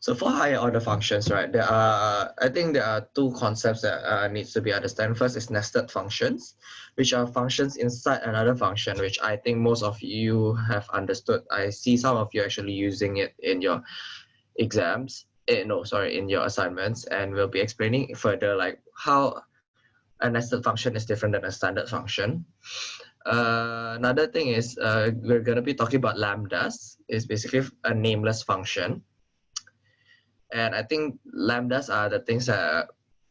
So for higher order functions, right, there are, I think there are two concepts that uh, needs to be understood. First is nested functions, which are functions inside another function, which I think most of you have understood. I see some of you actually using it in your exams. Eh, no, sorry, in your assignments. And we'll be explaining further like how a nested function is different than a standard function. Uh, another thing is uh, we're going to be talking about lambdas. It's basically a nameless function and I think lambdas are the things that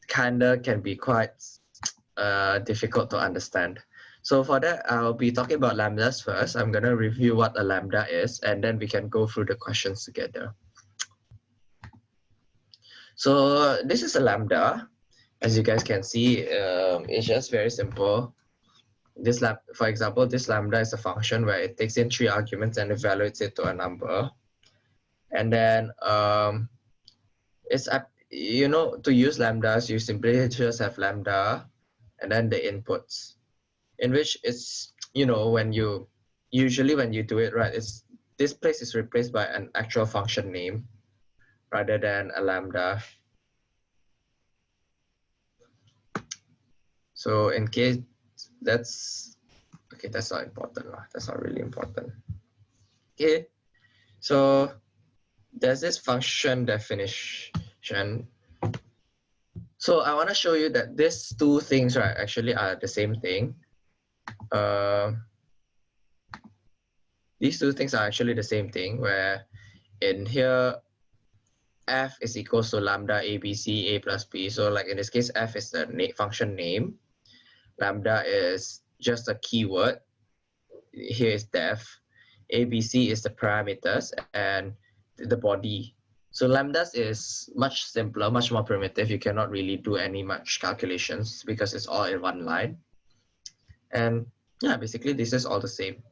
kind of can be quite uh, difficult to understand. So for that, I'll be talking about lambdas first. I'm going to review what a lambda is, and then we can go through the questions together. So this is a lambda. As you guys can see, um, it's just very simple. This lab, for example, this lambda is a function where it takes in three arguments and evaluates it to a number. And then um, it's up you know to use lambdas you simply just have lambda and then the inputs in which it's you know when you usually when you do it right it's this place is replaced by an actual function name rather than a lambda. So in case that's okay that's not important that's not really important. Okay so there's this function definition. So I want to show you that these two things right actually are the same thing. Uh, these two things are actually the same thing where in here f is equals to lambda abc a plus b. So like in this case f is the na function name. Lambda is just a keyword. Here is def. abc is the parameters and the body. So lambdas is much simpler, much more primitive. You cannot really do any much calculations because it's all in one line. And yeah, basically this is all the same.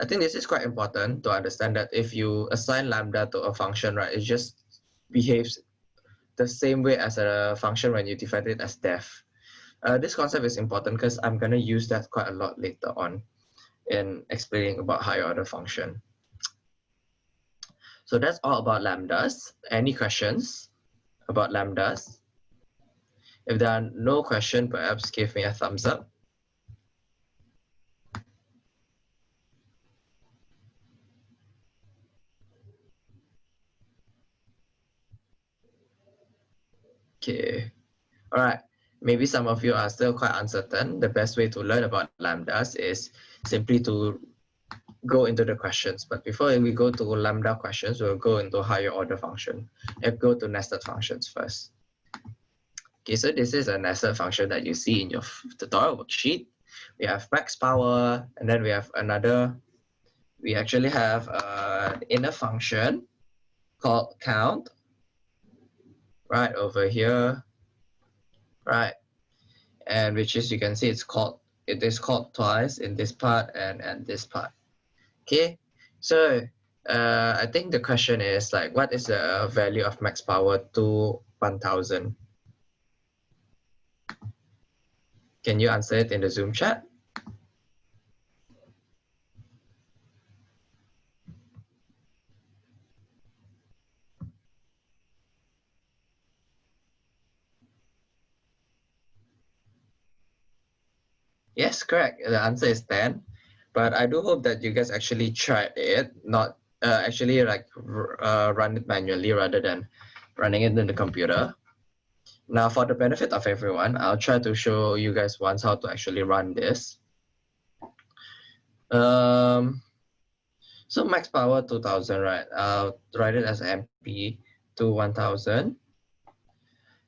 I think this is quite important to understand that if you assign lambda to a function, right, it just behaves the same way as a function when you define it as def. Uh, this concept is important because I'm going to use that quite a lot later on in explaining about higher order function. So that's all about lambdas. Any questions about lambdas? If there are no questions, perhaps give me a thumbs up. Okay, all right. Maybe some of you are still quite uncertain. The best way to learn about lambdas is simply to go into the questions. But before we go to lambda questions, we'll go into higher order function and go to nested functions first. Okay, so this is a nested function that you see in your tutorial worksheet. We have max power, and then we have another, we actually have an inner function called count, right over here, right? And which is, you can see it's called, it is called twice in this part and, and this part. Okay, so uh, I think the question is like, what is the value of max power to 1000? Can you answer it in the Zoom chat? Yes, correct. The answer is 10 but I do hope that you guys actually tried it, not uh, actually like uh, run it manually rather than running it in the computer. Now for the benefit of everyone, I'll try to show you guys once how to actually run this. Um, so max power 2000, right? I'll write it as MP to 1000.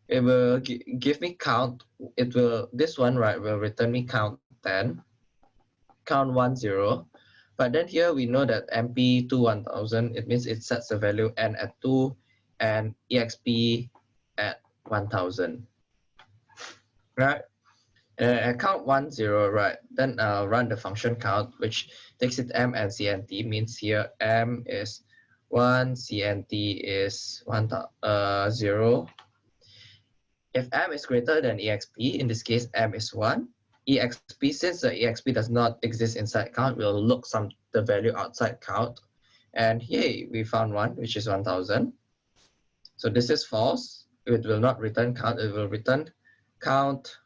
It will give me count. It will, this one, right, will return me count 10 count one zero. But then here we know that MP to 1000, it means it sets the value n at 2 and exp at 1000. Right? Uh, at count 1, 0, right, then I'll run the function count, which takes it m and cnt, means here m is 1, cnt is 1, uh, 0. If m is greater than exp, in this case m is 1, exp, since the exp does not exist inside count, we'll look some the value outside count. And here we found one, which is 1000. So this is false. It will not return count. It will return count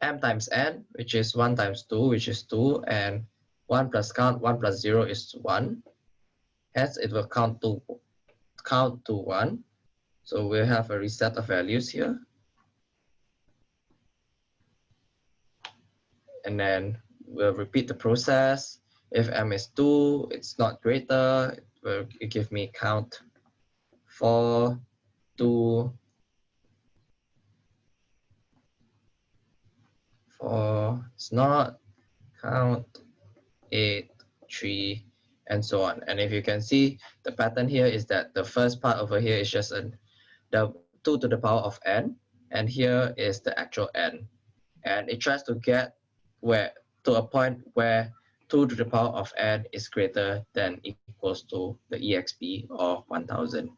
m times n, which is 1 times 2, which is 2, and 1 plus count 1 plus 0 is 1. Hence, it will count to count to 1. So we have a reset of values here. And then we'll repeat the process. If m is 2, it's not greater, it will give me count 4, 2, 4, it's not, count 8, 3, and so on. And if you can see, the pattern here is that the first part over here is just a, the 2 to the power of n, and here is the actual n. And it tries to get where to a point where 2 to the power of n is greater than equals to the exp of 1000.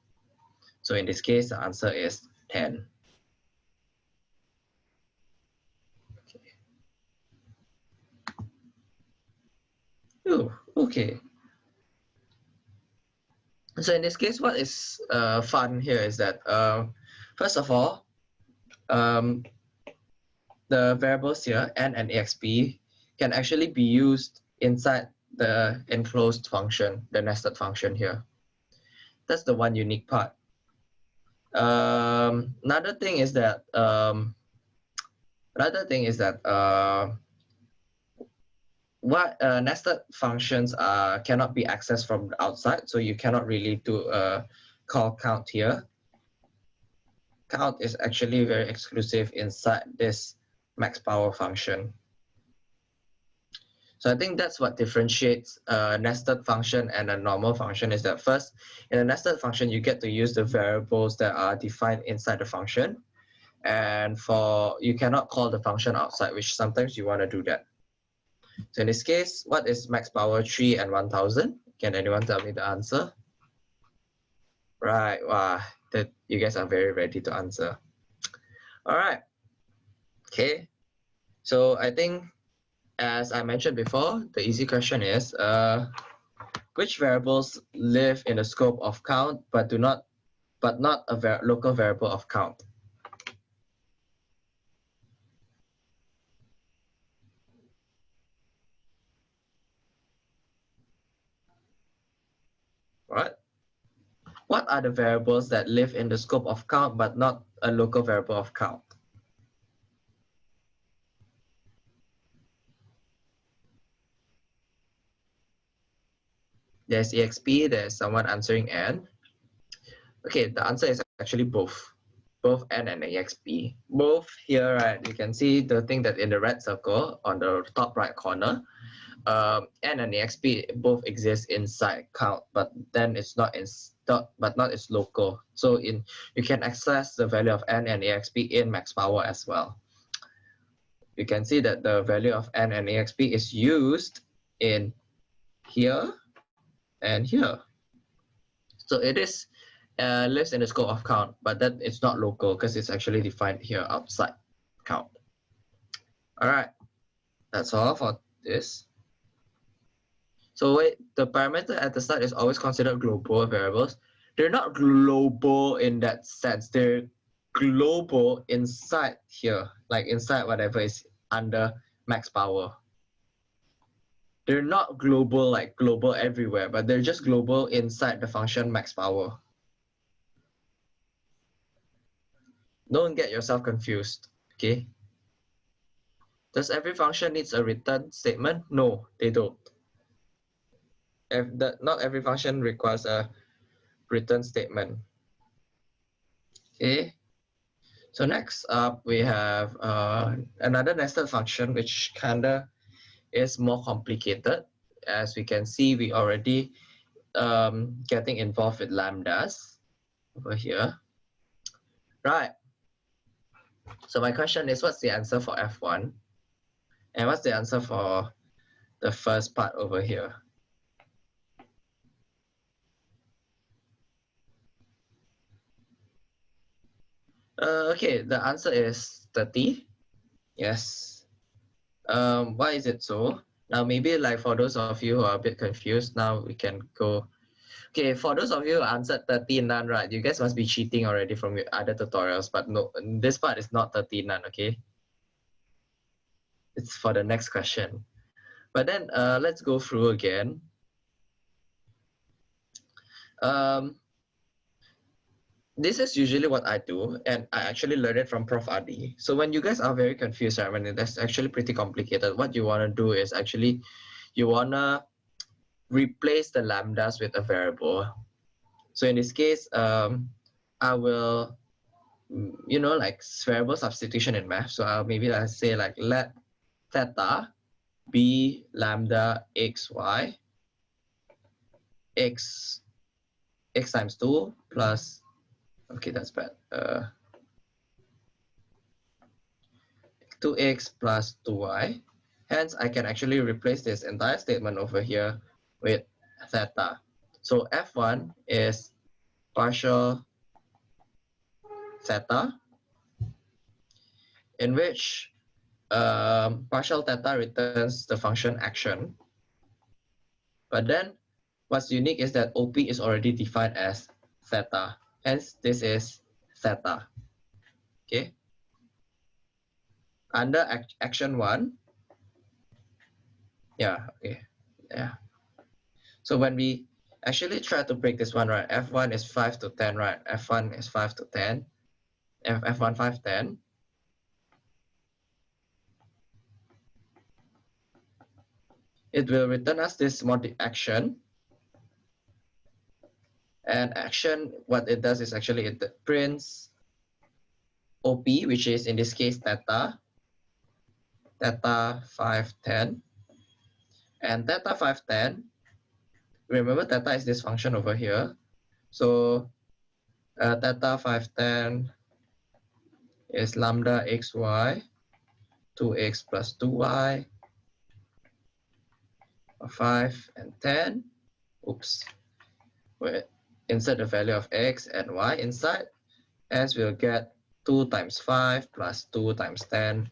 So in this case, the answer is 10. Okay. Ooh, okay. So in this case, what is uh, fun here is that, uh, first of all, um, the variables here, n and exp, can actually be used inside the enclosed function, the nested function here. That's the one unique part. Um, another thing is that um, another thing is that uh, what uh, nested functions uh, cannot be accessed from outside, so you cannot really do a call count here. Count is actually very exclusive inside this max power function. So I think that's what differentiates a nested function and a normal function is that first, in a nested function, you get to use the variables that are defined inside the function. And for you cannot call the function outside, which sometimes you want to do that. So in this case, what is max power 3 and 1000? Can anyone tell me the answer? Right, wow, that you guys are very ready to answer. All right, okay. So I think as I mentioned before, the easy question is, uh, which variables live in the scope of count but do not, but not a local variable of count? What? What are the variables that live in the scope of count but not a local variable of count? There's EXP, there's someone answering N. Okay, the answer is actually both. Both N and EXP. Both here, right, you can see the thing that in the red circle on the top right corner, um, N and EXP both exist inside count, but then it's not in but not its local. So in you can access the value of N and EXP in max power as well. You can see that the value of N and EXP is used in here and here. So it is uh, lives in the scope of count, but that it's not local because it's actually defined here outside count. All right, that's all for this. So wait, the parameter at the start is always considered global variables. They're not global in that sense. They're global inside here, like inside whatever is under max power they're not global like global everywhere, but they're just global inside the function max power. Don't get yourself confused, okay? Does every function needs a return statement? No, they don't. If the, not every function requires a return statement. Okay, so next up we have uh, another nested function which kinda is more complicated. As we can see, we already um, getting involved with lambdas over here. Right. So my question is, what's the answer for F1? And what's the answer for the first part over here? Uh, okay, the answer is 30. Yes, um, why is it so? Now, maybe like for those of you who are a bit confused, now we can go Okay, for those of you who answered 30 none, right, you guys must be cheating already from your other tutorials, but no, this part is not 30 none, okay? It's for the next question. But then uh, let's go through again. Um, this is usually what I do, and I actually learned it from Prof. Adi. So when you guys are very confused, I mean, that's actually pretty complicated. What you want to do is actually, you want to replace the lambdas with a variable. So in this case, um, I will, you know, like variable substitution in math. So I'll maybe let's say like let theta be lambda x y x x times 2 plus okay that's bad. Uh 2x plus 2y hence I can actually replace this entire statement over here with theta. So f1 is partial theta in which um, partial theta returns the function action. But then what's unique is that OP is already defined as theta. Hence, this is theta. Okay. Under act action one, yeah, okay, yeah. So when we actually try to break this one, right, F1 is 5 to 10, right? F1 is 5 to 10, F F1 5, 10. It will return us this multi action and action, what it does is actually it prints OP, which is in this case theta, theta 510. And theta 510, remember theta is this function over here. So uh, theta 510 is lambda xy, 2x plus 2y, 5 and 10. Oops. Wait insert the value of x and y inside, as we'll get 2 times 5 plus 2 times 10,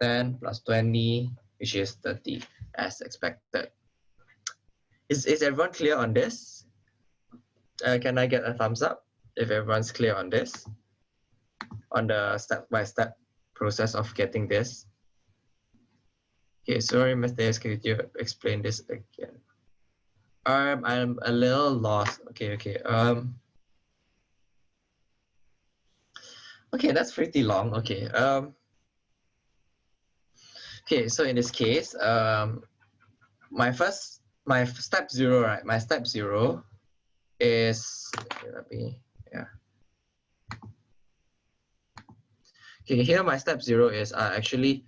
10 plus 20, which is 30, as expected. Is, is everyone clear on this? Uh, can I get a thumbs up if everyone's clear on this? On the step-by-step -step process of getting this? Okay, sorry, Mr. could you explain this again? Um, I'm a little lost. Okay, okay. Um. Okay, that's pretty long. Okay. Um. Okay, so in this case, um, my first, my step zero, right? My step zero is okay, let me, yeah. Okay, here my step zero is uh, actually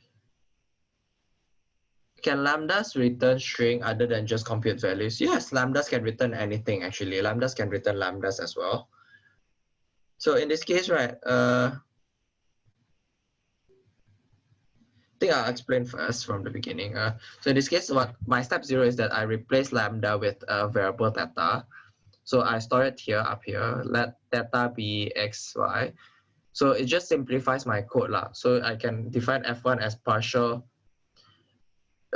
can lambdas return string other than just compute values? Yes, lambdas can return anything actually. Lambdas can return lambdas as well. So in this case, right, uh, I think I'll explain first from the beginning. Uh, so in this case, what my step zero is that I replace lambda with a variable theta. So I store it here up here, let theta be xy. So it just simplifies my code. lah. So I can define f1 as partial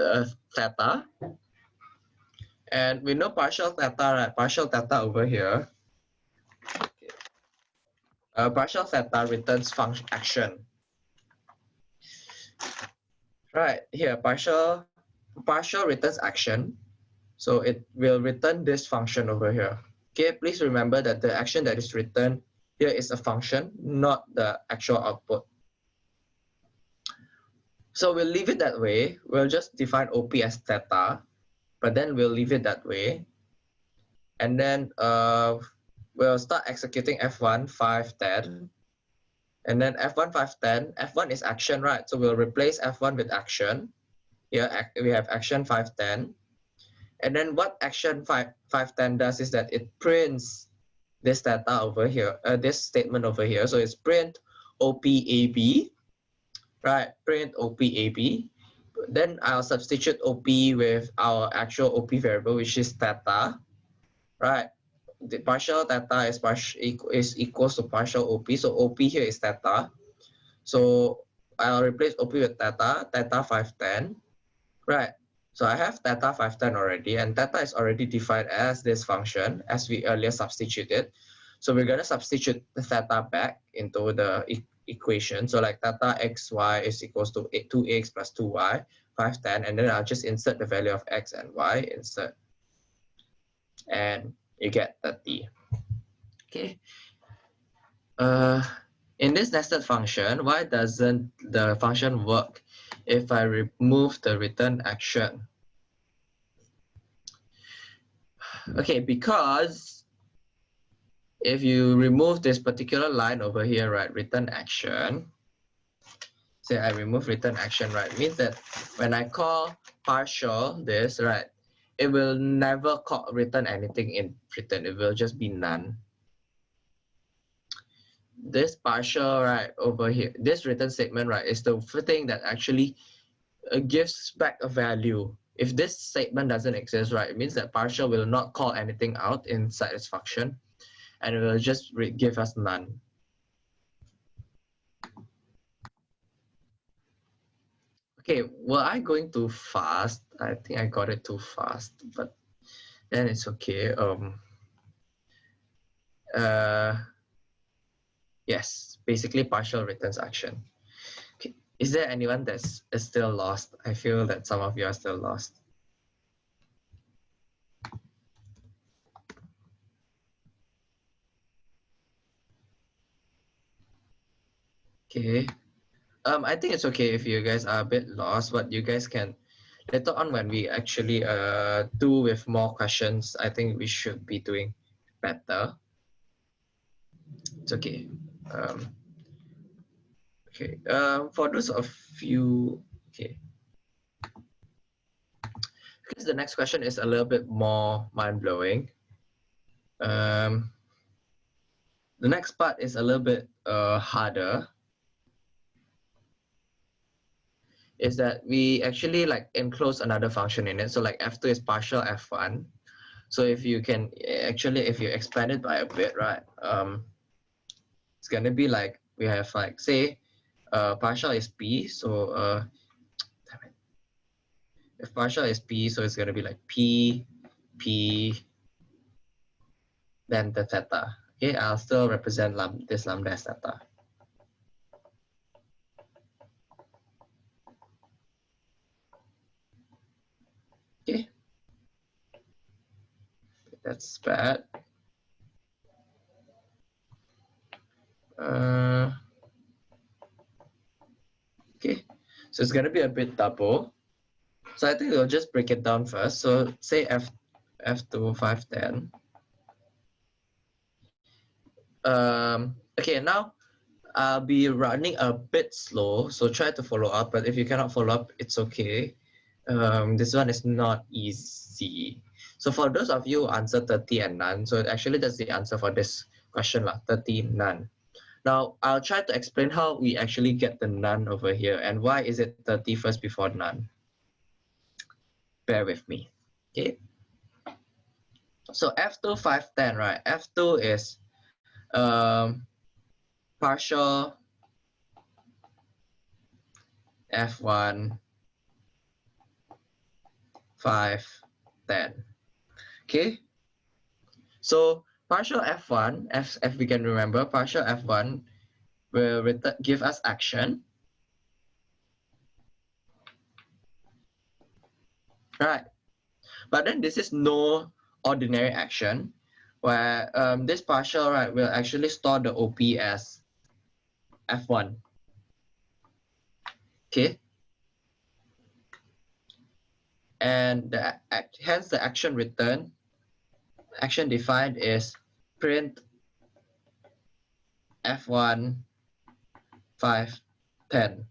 uh, theta. And we know partial theta, right? Partial theta over here. Uh, partial theta returns function action. Right, here, partial, partial returns action. So it will return this function over here. Okay, please remember that the action that is returned here is a function, not the actual output. So we'll leave it that way. We'll just define OP as theta, but then we'll leave it that way. And then uh, we'll start executing F1 510. And then F1 510, F1 is action, right? So we'll replace F1 with action. Here we have action 510. And then what action 5, 510 does is that it prints this data over here, uh, this statement over here. So it's print OPAB right, print OPAB. Then I'll substitute OP with our actual OP variable, which is theta, right? The partial theta is, partial, is equals to partial OP. So OP here is theta. So I'll replace OP with theta, theta 510, right? So I have theta 510 already, and theta is already defined as this function as we earlier substituted. So we're going to substitute the theta back into the equation. So like theta xy is equals to 2x plus 2y, 510, and then I'll just insert the value of x and y, insert, and you get 30. Okay. Uh, in this nested function, why doesn't the function work if I remove the return action? Okay, because if you remove this particular line over here, right, return action, say I remove return action, right, means that when I call partial this, right, it will never call, return anything in return. It will just be none this partial right over here, this return statement right is the thing that actually uh, gives back a value. If this statement doesn't exist, right, it means that partial will not call anything out inside its function and it will just give us none. Okay, were I going too fast? I think I got it too fast, but then it's okay. Um, uh, Yes, basically partial returns action. Okay. Is there anyone that's still lost? I feel that some of you are still lost. Okay. Um, I think it's okay if you guys are a bit lost, but you guys can later on when we actually uh do with more questions, I think we should be doing better. It's okay. Um, okay, uh, for those of you, okay. Because the next question is a little bit more mind-blowing. Um, the next part is a little bit uh, harder. Is that we actually like enclose another function in it. So like f2 is partial f1. So if you can actually, if you expand it by a bit, right? Um, it's going to be like we have like say uh, partial is p so uh, if partial is p so it's going to be like p p then the theta okay i'll still represent this lambda as theta okay that's bad Uh, okay, so it's going to be a bit double. So I think we'll just break it down first. So say F, F2, 510. Um, okay, now I'll be running a bit slow, so try to follow up, but if you cannot follow up, it's okay. Um, this one is not easy. So for those of you answer 30 and none, so actually that's the answer for this question, lah, 30, none. Now, I'll try to explain how we actually get the none over here and why is it 30 first before none. Bear with me, okay? So F2, 510, right? F2 is um, partial F1, 5, 10. Okay? So partial f1, f, if we can remember, partial f1 will give us action. Right. But then this is no ordinary action where um, this partial right will actually store the OP as F1. Okay. And the, hence the action return, action defined is print F1 5 10.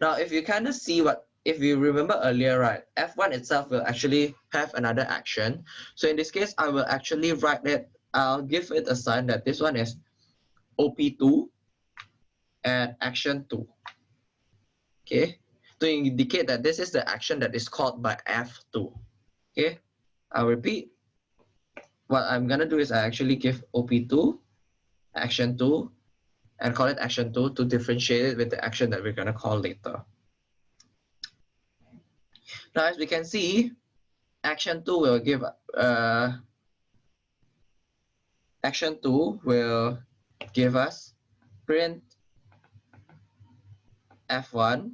Now, if you kind of see what, if you remember earlier, right, F1 itself will actually have another action. So in this case, I will actually write it, I'll give it a sign that this one is OP2 and action 2. Okay, to indicate that this is the action that is called by F2. Okay, I'll repeat what I'm gonna do is I actually give OP2, action 2, and call it action 2 to differentiate it with the action that we're gonna call later. Now, as we can see, action two will give uh, action two will give us print f1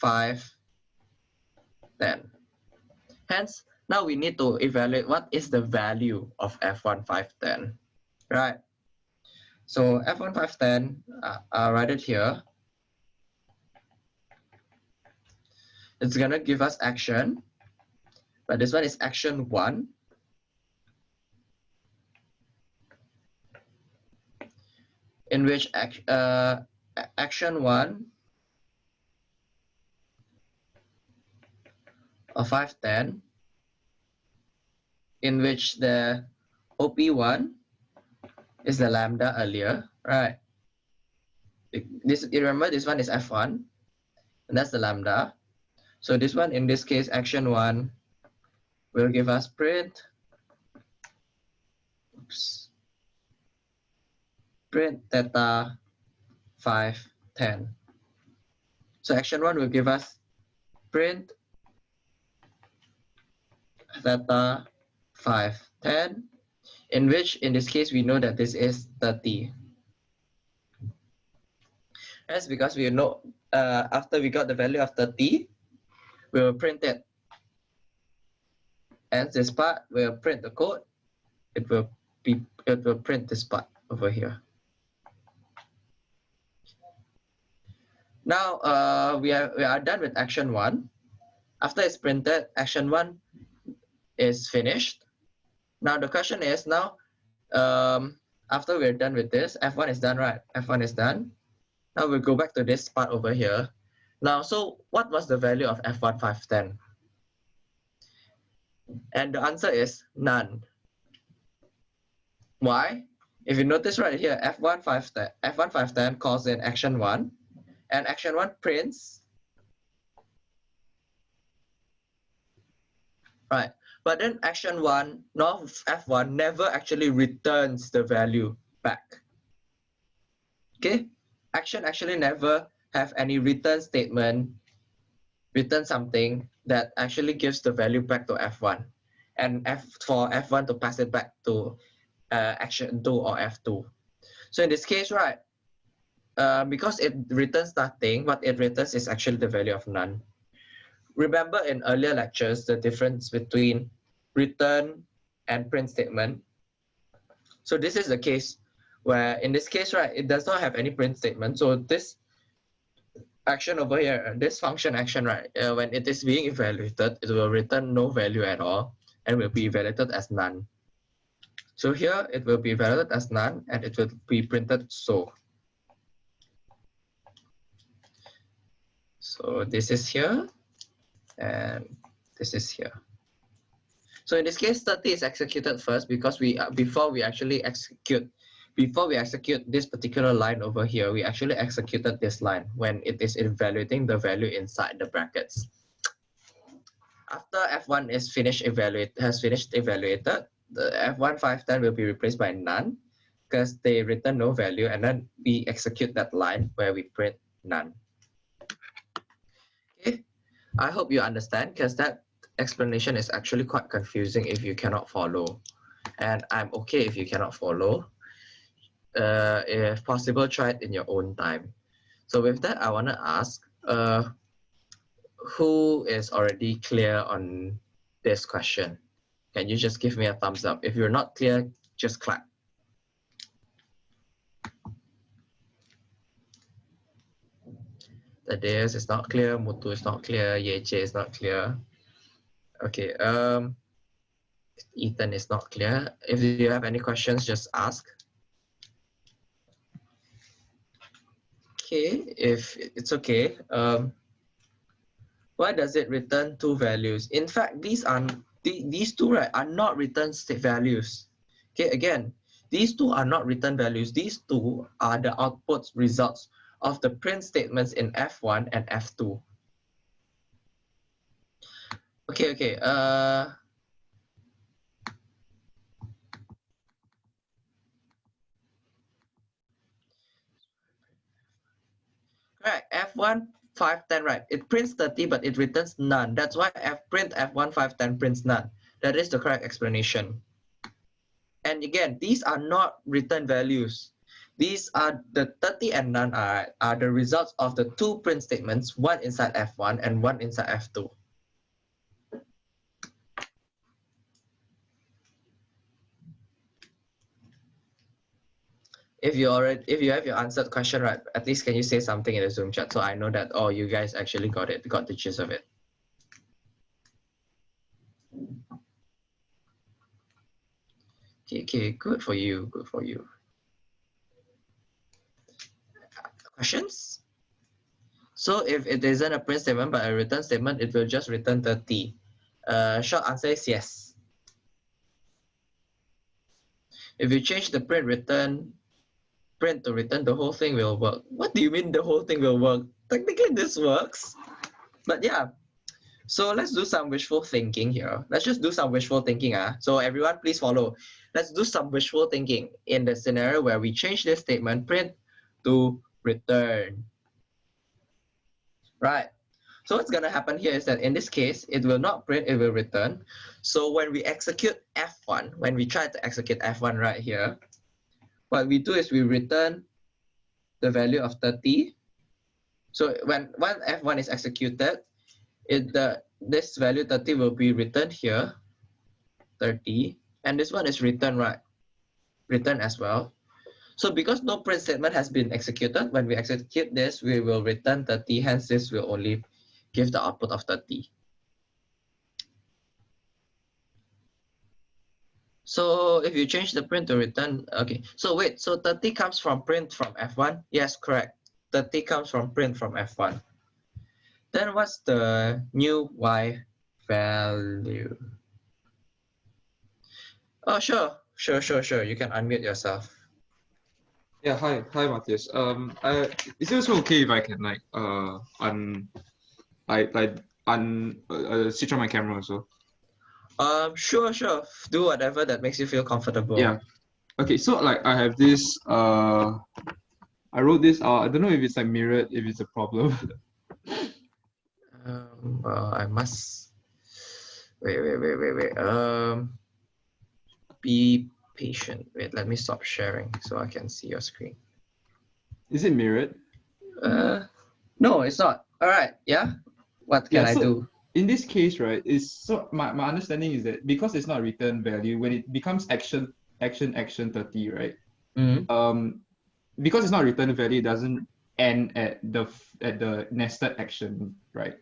5 10 hence now we need to evaluate what is the value of f1 5 10 right? So f1 5 10 uh, i'll write it here. It's gonna give us action but this one is action one. In which act, uh, action one of 510 in which the OP1 is the lambda earlier, right? This you remember this one is F1 and that's the lambda. So this one in this case action one will give us print oops, print theta 5, 10. So action 1 will give us print theta 5, 10, in which in this case we know that this is 30. That's because we know uh, after we got the value of 30, we will print it. And this part will print the code. It will be it will print this part over here. Now uh, we, are, we are done with action one. After it's printed, action one is finished. Now the question is now, um, after we're done with this, F1 is done, right? F1 is done. Now we'll go back to this part over here. Now, so what was the value of F1 510? And the answer is none. Why? If you notice right here, F1 510, F1 510 calls in action one and action one prints. Right, but then action one, not F1, never actually returns the value back. Okay, action actually never have any return statement, return something that actually gives the value back to F1 and F for F1 to pass it back to uh, action 2 or F2. So in this case, right, uh, because it returns nothing, what it returns is actually the value of none. Remember in earlier lectures, the difference between return and print statement. So this is the case where in this case, right, it does not have any print statement. So this action over here, this function action, right, uh, when it is being evaluated, it will return no value at all and will be evaluated as none. So here it will be evaluated as none and it will be printed so. So this is here and this is here. So in this case, 30 is executed first because we uh, before we actually execute before we execute this particular line over here, we actually executed this line when it is evaluating the value inside the brackets. After F1 is finished evaluate has finished evaluated, the F1 510 will be replaced by none because they return no value and then we execute that line where we print none. I hope you understand because that explanation is actually quite confusing if you cannot follow. And I'm okay if you cannot follow. Uh, if possible, try it in your own time. So with that, I want to ask, uh, who is already clear on this question? Can you just give me a thumbs up? If you're not clear, just clap. Thaddeus is not clear, Mutu is not clear, Yeche is not clear. Okay, um, Ethan is not clear. If you have any questions, just ask. Okay, if it's okay, um, why does it return two values? In fact, these are these two right are not return state values. Okay, again, these two are not return values. These two are the output results of the print statements in F1 and F2. Okay, okay. Uh, right, F1 510, right? It prints 30, but it returns none. That's why f print f1 510 prints none. That is the correct explanation. And again, these are not return values. These are the 30 and none are, are the results of the two print statements, one inside F1 and one inside F2. if you already if you have your answered question right at least can you say something in the zoom chat so i know that oh you guys actually got it got the gist of it okay okay good for you good for you questions so if it isn't a print statement but a return statement it will just return 30 uh short answer is yes if you change the print return print to return, the whole thing will work. What do you mean the whole thing will work? Technically this works, but yeah. So let's do some wishful thinking here. Let's just do some wishful thinking. Uh. So everyone please follow. Let's do some wishful thinking in the scenario where we change this statement print to return. Right. So what's going to happen here is that in this case, it will not print, it will return. So when we execute F1, when we try to execute F1 right here, what we do is we return the value of 30. So when, when F1 is executed, it the this value 30 will be returned here, 30, and this one is returned right, returned as well. So because no print statement has been executed, when we execute this, we will return 30, hence this will only give the output of 30. So if you change the print to return, okay. So wait, so 30 comes from print from F1? Yes, correct. 30 comes from print from F1. Then what's the new Y value? Oh, sure, sure, sure, sure. You can unmute yourself. Yeah, hi, hi, Matthias. Um, I, is it also okay if I can like uh un, like like un uh, switch on my camera also? Um, sure, sure. Do whatever that makes you feel comfortable. Yeah. Okay, so like I have this, uh, I wrote this out. I don't know if it's like mirrored, if it's a problem. um, well, I must, wait, wait, wait, wait, wait. Um, be patient. Wait, let me stop sharing so I can see your screen. Is it mirrored? Uh, no, it's not. All right, yeah. What can yeah, so, I do? in this case, right, is so my, my understanding is that because it's not return value, when it becomes action, action, action 30, right? Mm-hmm. Um, because it's not return value, it doesn't end at the at the nested action, right?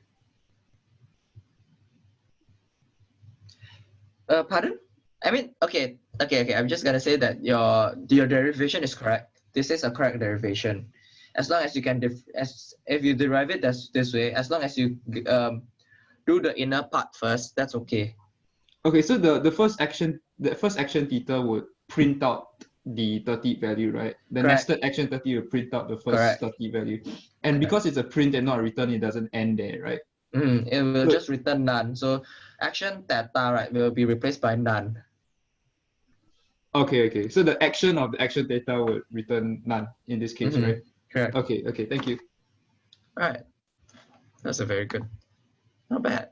Uh, pardon? I mean, okay, okay, okay. I'm just gonna say that your your derivation is correct. This is a correct derivation. As long as you can, def- as if you derive it this this way, as long as you um do the inner part first, that's okay. Okay, so the, the first action, the first action theta would print out the 30 value, right? The Correct. nested action 30 will print out the first Correct. 30 value. And Correct. because it's a print and not a return, it doesn't end there, right? Mm, it will so, just return none. So action theta, right, will be replaced by none. Okay, okay. So the action of the action theta would return none in this case, mm -hmm. right? Correct. Okay, okay. Thank you. All right. That's a very good not bad.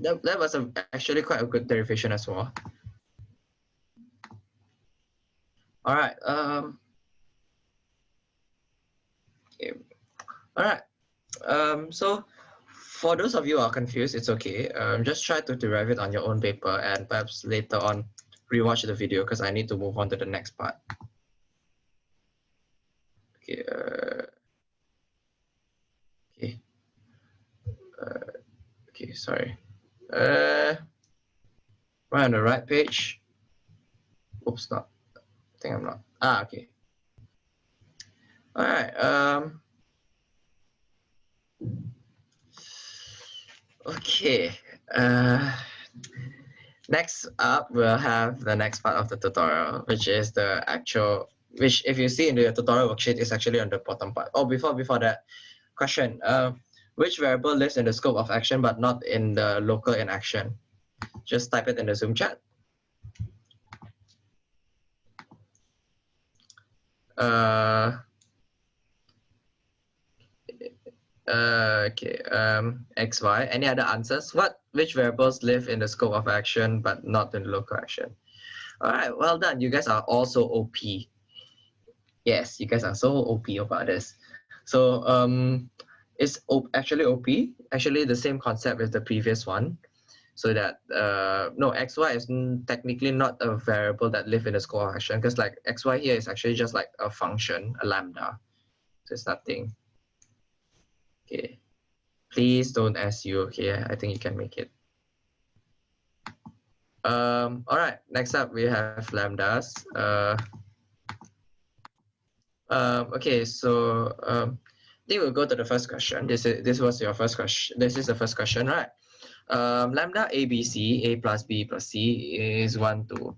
That, that was a, actually quite a good derivation as well. All right. Um, okay. All right. Um, so for those of you who are confused, it's okay. Um, just try to derive it on your own paper and perhaps later on rewatch the video because I need to move on to the next part. Okay. Uh, okay. Uh, Okay, sorry. Uh, right on the right page. Oops, not. I think I'm not. Ah, okay. All right. Um. Okay. Uh, next up, we'll have the next part of the tutorial, which is the actual, which if you see in the tutorial worksheet is actually on the bottom part. Oh, before before that, question. Uh, which variable lives in the scope of action but not in the local in action? Just type it in the Zoom chat. Uh, Uh, okay, um, x, y. Any other answers? What, which variables live in the scope of action but not in the local action? All right, well done. You guys are also OP. Yes, you guys are so OP about this. So um, it's actually OP, actually the same concept as the previous one. So that, uh, no, xy is technically not a variable that live in the scope of action because like xy here is actually just like a function, a lambda. So it's nothing. Okay. Please don't SU, okay? I think you can make it. Um, all right, next up we have lambdas. Uh, um, okay, so um, I think we'll go to the first question. This is this was your first question. This is the first question, right? Um, lambda ABC, A plus B plus C is one, two.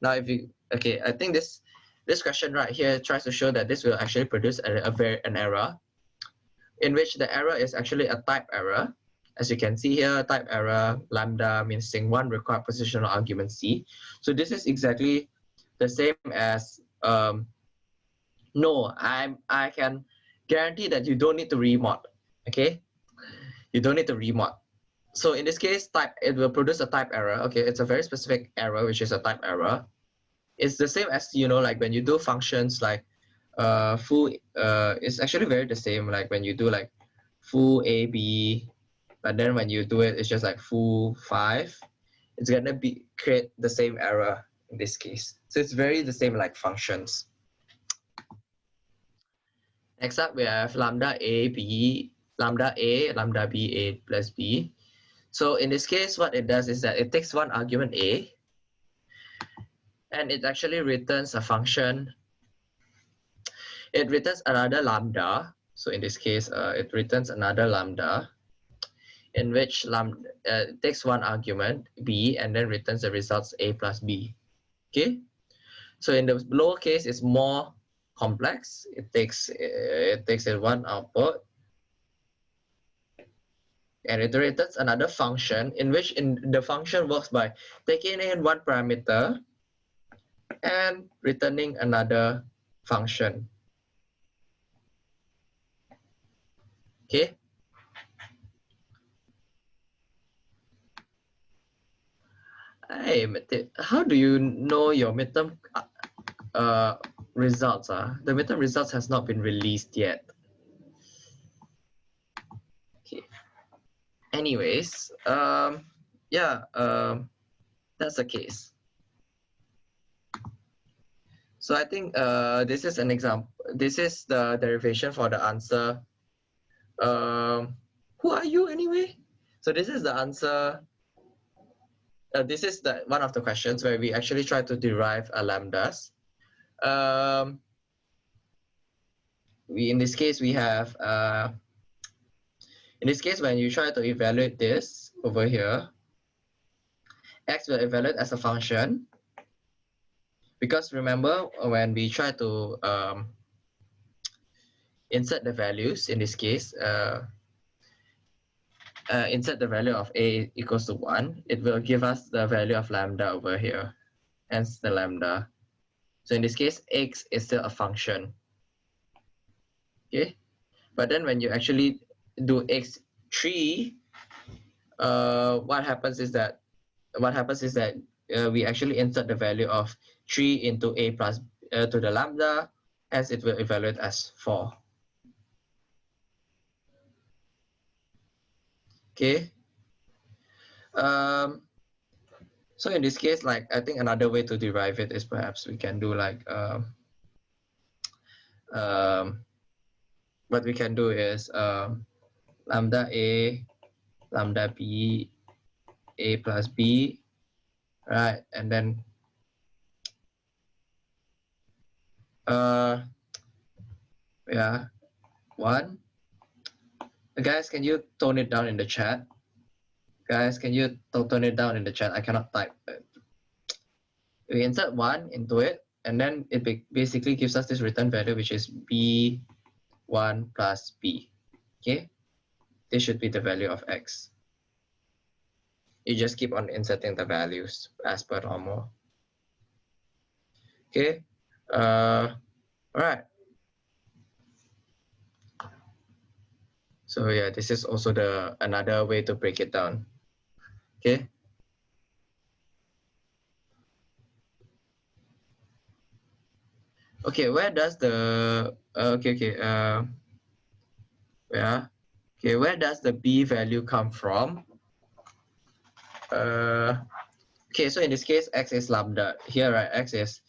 Now, if you okay, I think this this question right here tries to show that this will actually produce a, a very an error, in which the error is actually a type error. As you can see here, type error lambda means one required positional argument C. So this is exactly the same as um, no, I'm I can guarantee that you don't need to remod. Okay, you don't need to remod. So in this case, type it will produce a type error. Okay, it's a very specific error, which is a type error. It's the same as you know, like when you do functions like uh full uh it's actually very the same like when you do like full a b but then when you do it it's just like full five it's gonna be create the same error in this case so it's very the same like functions Next up, we have lambda a, b, lambda a, lambda b, a plus b. So in this case, what it does is that it takes one argument a, and it actually returns a function. It returns another lambda. So in this case, uh, it returns another lambda, in which lambda uh, takes one argument b and then returns the results a plus b. Okay. So in the lower case, it's more complex. It takes it takes a one output and it returns another function in which in the function works by taking in one parameter and returning another function. Okay. Hey, how do you know your midterm uh, results are, the midterm results has not been released yet. Okay. Anyways, um, yeah, um, that's the case. So I think uh, this is an example. This is the derivation for the answer. Um, who are you anyway? So this is the answer. Uh, this is the one of the questions where we actually try to derive a lambdas um, we in this case we have uh, in this case when you try to evaluate this over here x will evaluate as a function because remember when we try to um, insert the values in this case uh, uh, insert the value of a equals to 1 it will give us the value of lambda over here hence the lambda so in this case, x is still a function. Okay, but then when you actually do x3, uh, what happens is that what happens is that uh, we actually insert the value of 3 into a plus uh, to the lambda as it will evaluate as 4. Okay. Um, so in this case, like I think another way to derive it is perhaps we can do like um, um, what we can do is um, lambda a, lambda b, a plus b, right? And then uh, yeah, one. Guys, can you tone it down in the chat? Guys, can you tone it down in the chat? I cannot type. We insert one into it, and then it basically gives us this return value, which is b1 plus b. Okay, this should be the value of x. You just keep on inserting the values as per normal. Okay, uh, all right. So yeah, this is also the another way to break it down. Okay. Okay, where does the uh, okay okay uh yeah okay where does the b value come from? Uh, okay, so in this case, x is lambda. Here, right, x is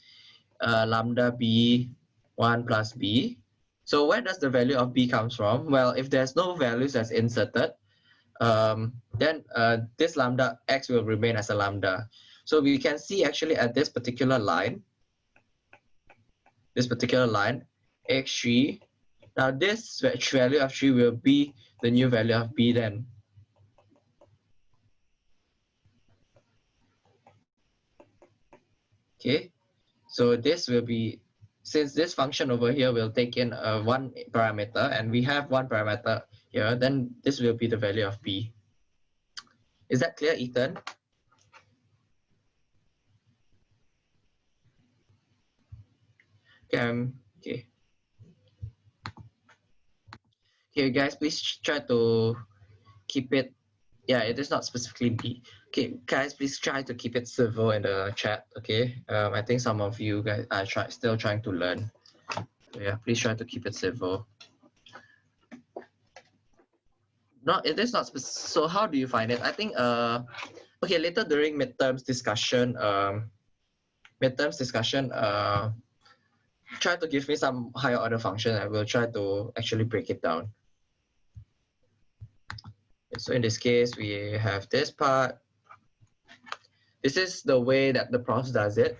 uh, lambda b 1 plus b. So where does the value of b comes from? Well, if there's no values that's inserted, um, then uh, this lambda x will remain as a lambda. So we can see actually at this particular line, this particular line, x3, now this value of 3 will be the new value of b then. Okay, so this will be, since this function over here will take in uh, one parameter and we have one parameter here, then this will be the value of b. Is that clear, Ethan? Okay, um, okay. Okay, guys, please try to keep it yeah, it is not specifically B. Okay, guys, please try to keep it civil in the chat. Okay, um, I think some of you guys are try, still trying to learn. So yeah, please try to keep it civil. Not it is not. So how do you find it? I think uh, okay, later during midterms discussion, um, midterms discussion, uh, try to give me some higher order function. I will try to actually break it down. So in this case, we have this part. This is the way that the prof does it.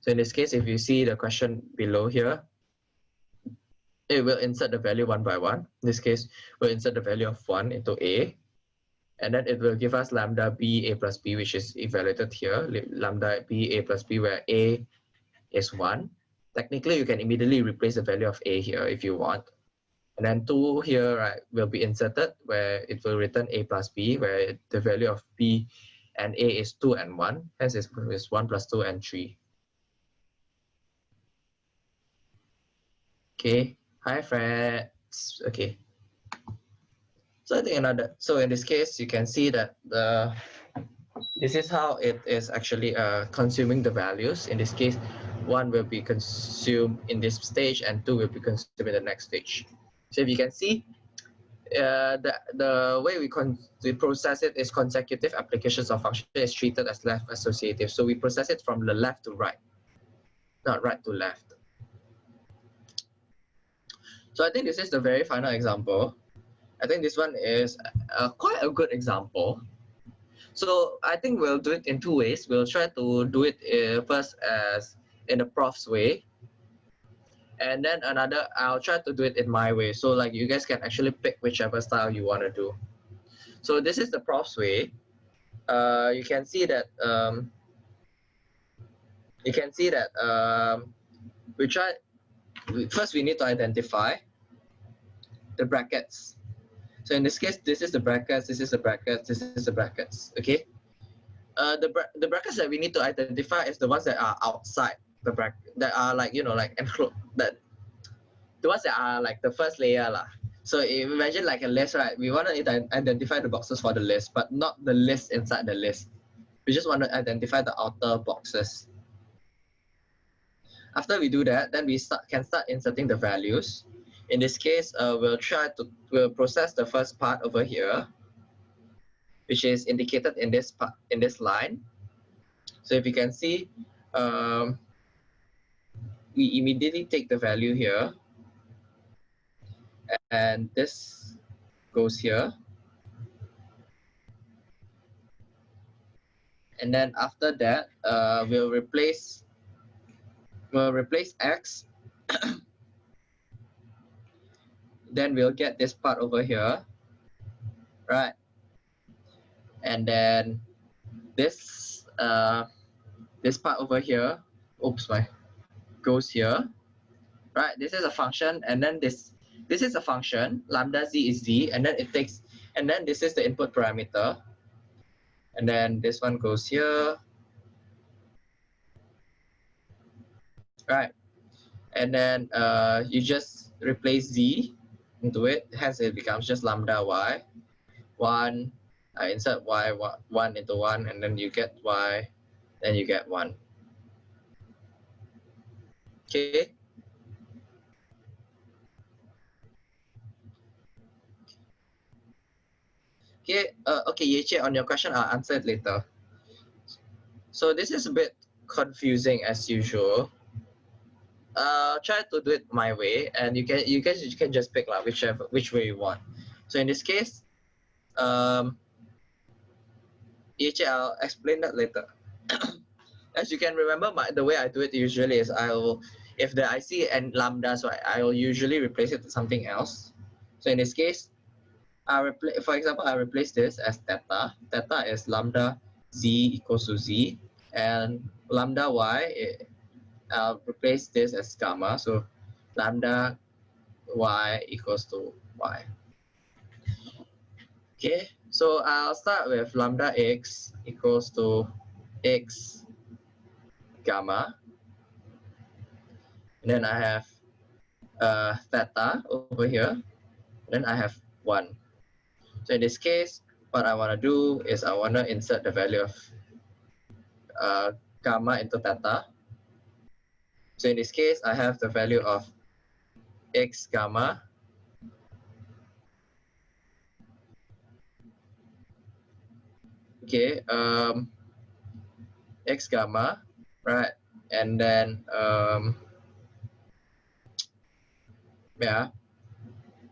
So in this case, if you see the question below here, it will insert the value one by one. In this case, we'll insert the value of one into A. And then it will give us lambda b a plus b, which is evaluated here, lambda b a plus b, where a is one. Technically, you can immediately replace the value of a here if you want. And then 2 here right, will be inserted where it will return a plus b, where the value of b and a is 2 and 1. Hence, it's, it's 1 plus 2 and 3. Okay. Hi, friends. Okay. So I think another, so in this case, you can see that the this is how it is actually uh, consuming the values. In this case, one will be consumed in this stage and two will be consumed in the next stage. So if you can see, uh, the, the way we, con we process it is consecutive applications of function is treated as left associative. So we process it from the left to right, not right to left. So I think this is the very final example. I think this one is uh, quite a good example. So I think we'll do it in two ways. We'll try to do it uh, first as in the prof's way, and then another i'll try to do it in my way. So like you guys can actually pick whichever style you want to do. So this is the prof's way. Uh, you can see that um, you can see that um, we try first we need to identify the brackets. So in this case this is the brackets this is the brackets this is the brackets okay? Uh, the, bra the brackets that we need to identify is the ones that are outside the that are like you know like enclosed that the ones that are like the first layer lah. So imagine like a list, right? We want to identify the boxes for the list, but not the list inside the list. We just want to identify the outer boxes. After we do that, then we start can start inserting the values. In this case, uh, we'll try to we'll process the first part over here, which is indicated in this part in this line. So if you can see, um, we immediately take the value here. And this goes here. And then after that uh, we'll replace we'll replace x. Then we'll get this part over here. Right. And then this uh, this part over here. Oops my goes here, right? This is a function, and then this this is a function, lambda z is z, and then it takes, and then this is the input parameter. And then this one goes here. Right. And then uh, you just replace z into it, hence it becomes just lambda y. 1, I insert y 1 into 1, and then you get y, then you get 1. Okay. Okay, uh, okay, Yeche, on your question, I'll answer it later. So this is a bit confusing as usual. Uh, try to do it my way, and you can you guys you can just pick like whichever which way you want. So in this case, um, Yeche, I'll explain that later. as you can remember, my the way I do it usually is I'll if the I see and lambda, so I, will usually replace it with something else. So in this case, I replace, for example, I replace this as theta. Theta is lambda z equals to z, and lambda y, it, I'll replace this as gamma. So lambda y equals to y. Okay, so I'll start with lambda x equals to x gamma. And then I have uh, theta over here. And then I have 1. So in this case, what I want to do is I want to insert the value of uh, gamma into theta. So in this case, I have the value of x gamma okay um x gamma right? And then, um, yeah,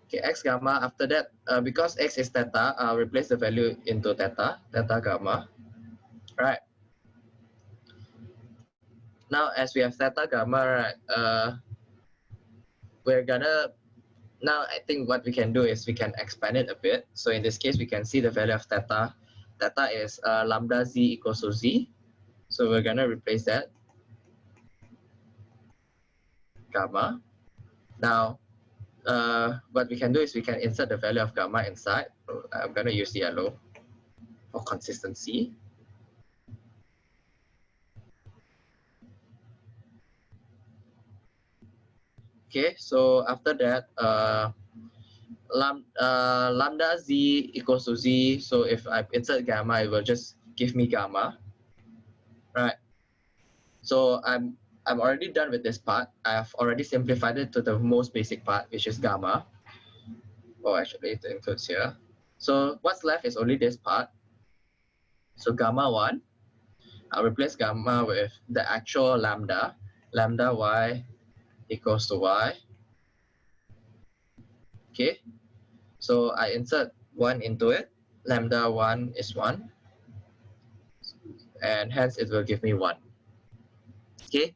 okay, x gamma, after that, uh, because x is theta, I'll replace the value into theta, theta gamma, right? Now, as we have theta gamma, right, uh, we're gonna, now I think what we can do is we can expand it a bit. So in this case, we can see the value of theta. Theta is uh, lambda z equals to z, so we're gonna replace that gamma. Now, uh, what we can do is we can insert the value of gamma inside. I'm gonna use yellow for consistency. Okay, so after that, uh, lam, uh, lambda z equals to z. So if I insert gamma, it will just give me gamma? So I'm I'm already done with this part. I've already simplified it to the most basic part, which is gamma. Oh, actually, it includes here. So what's left is only this part. So gamma 1, I'll replace gamma with the actual lambda. Lambda y equals to y. Okay, so I insert 1 into it. Lambda 1 is 1 and hence it will give me 1. Okay.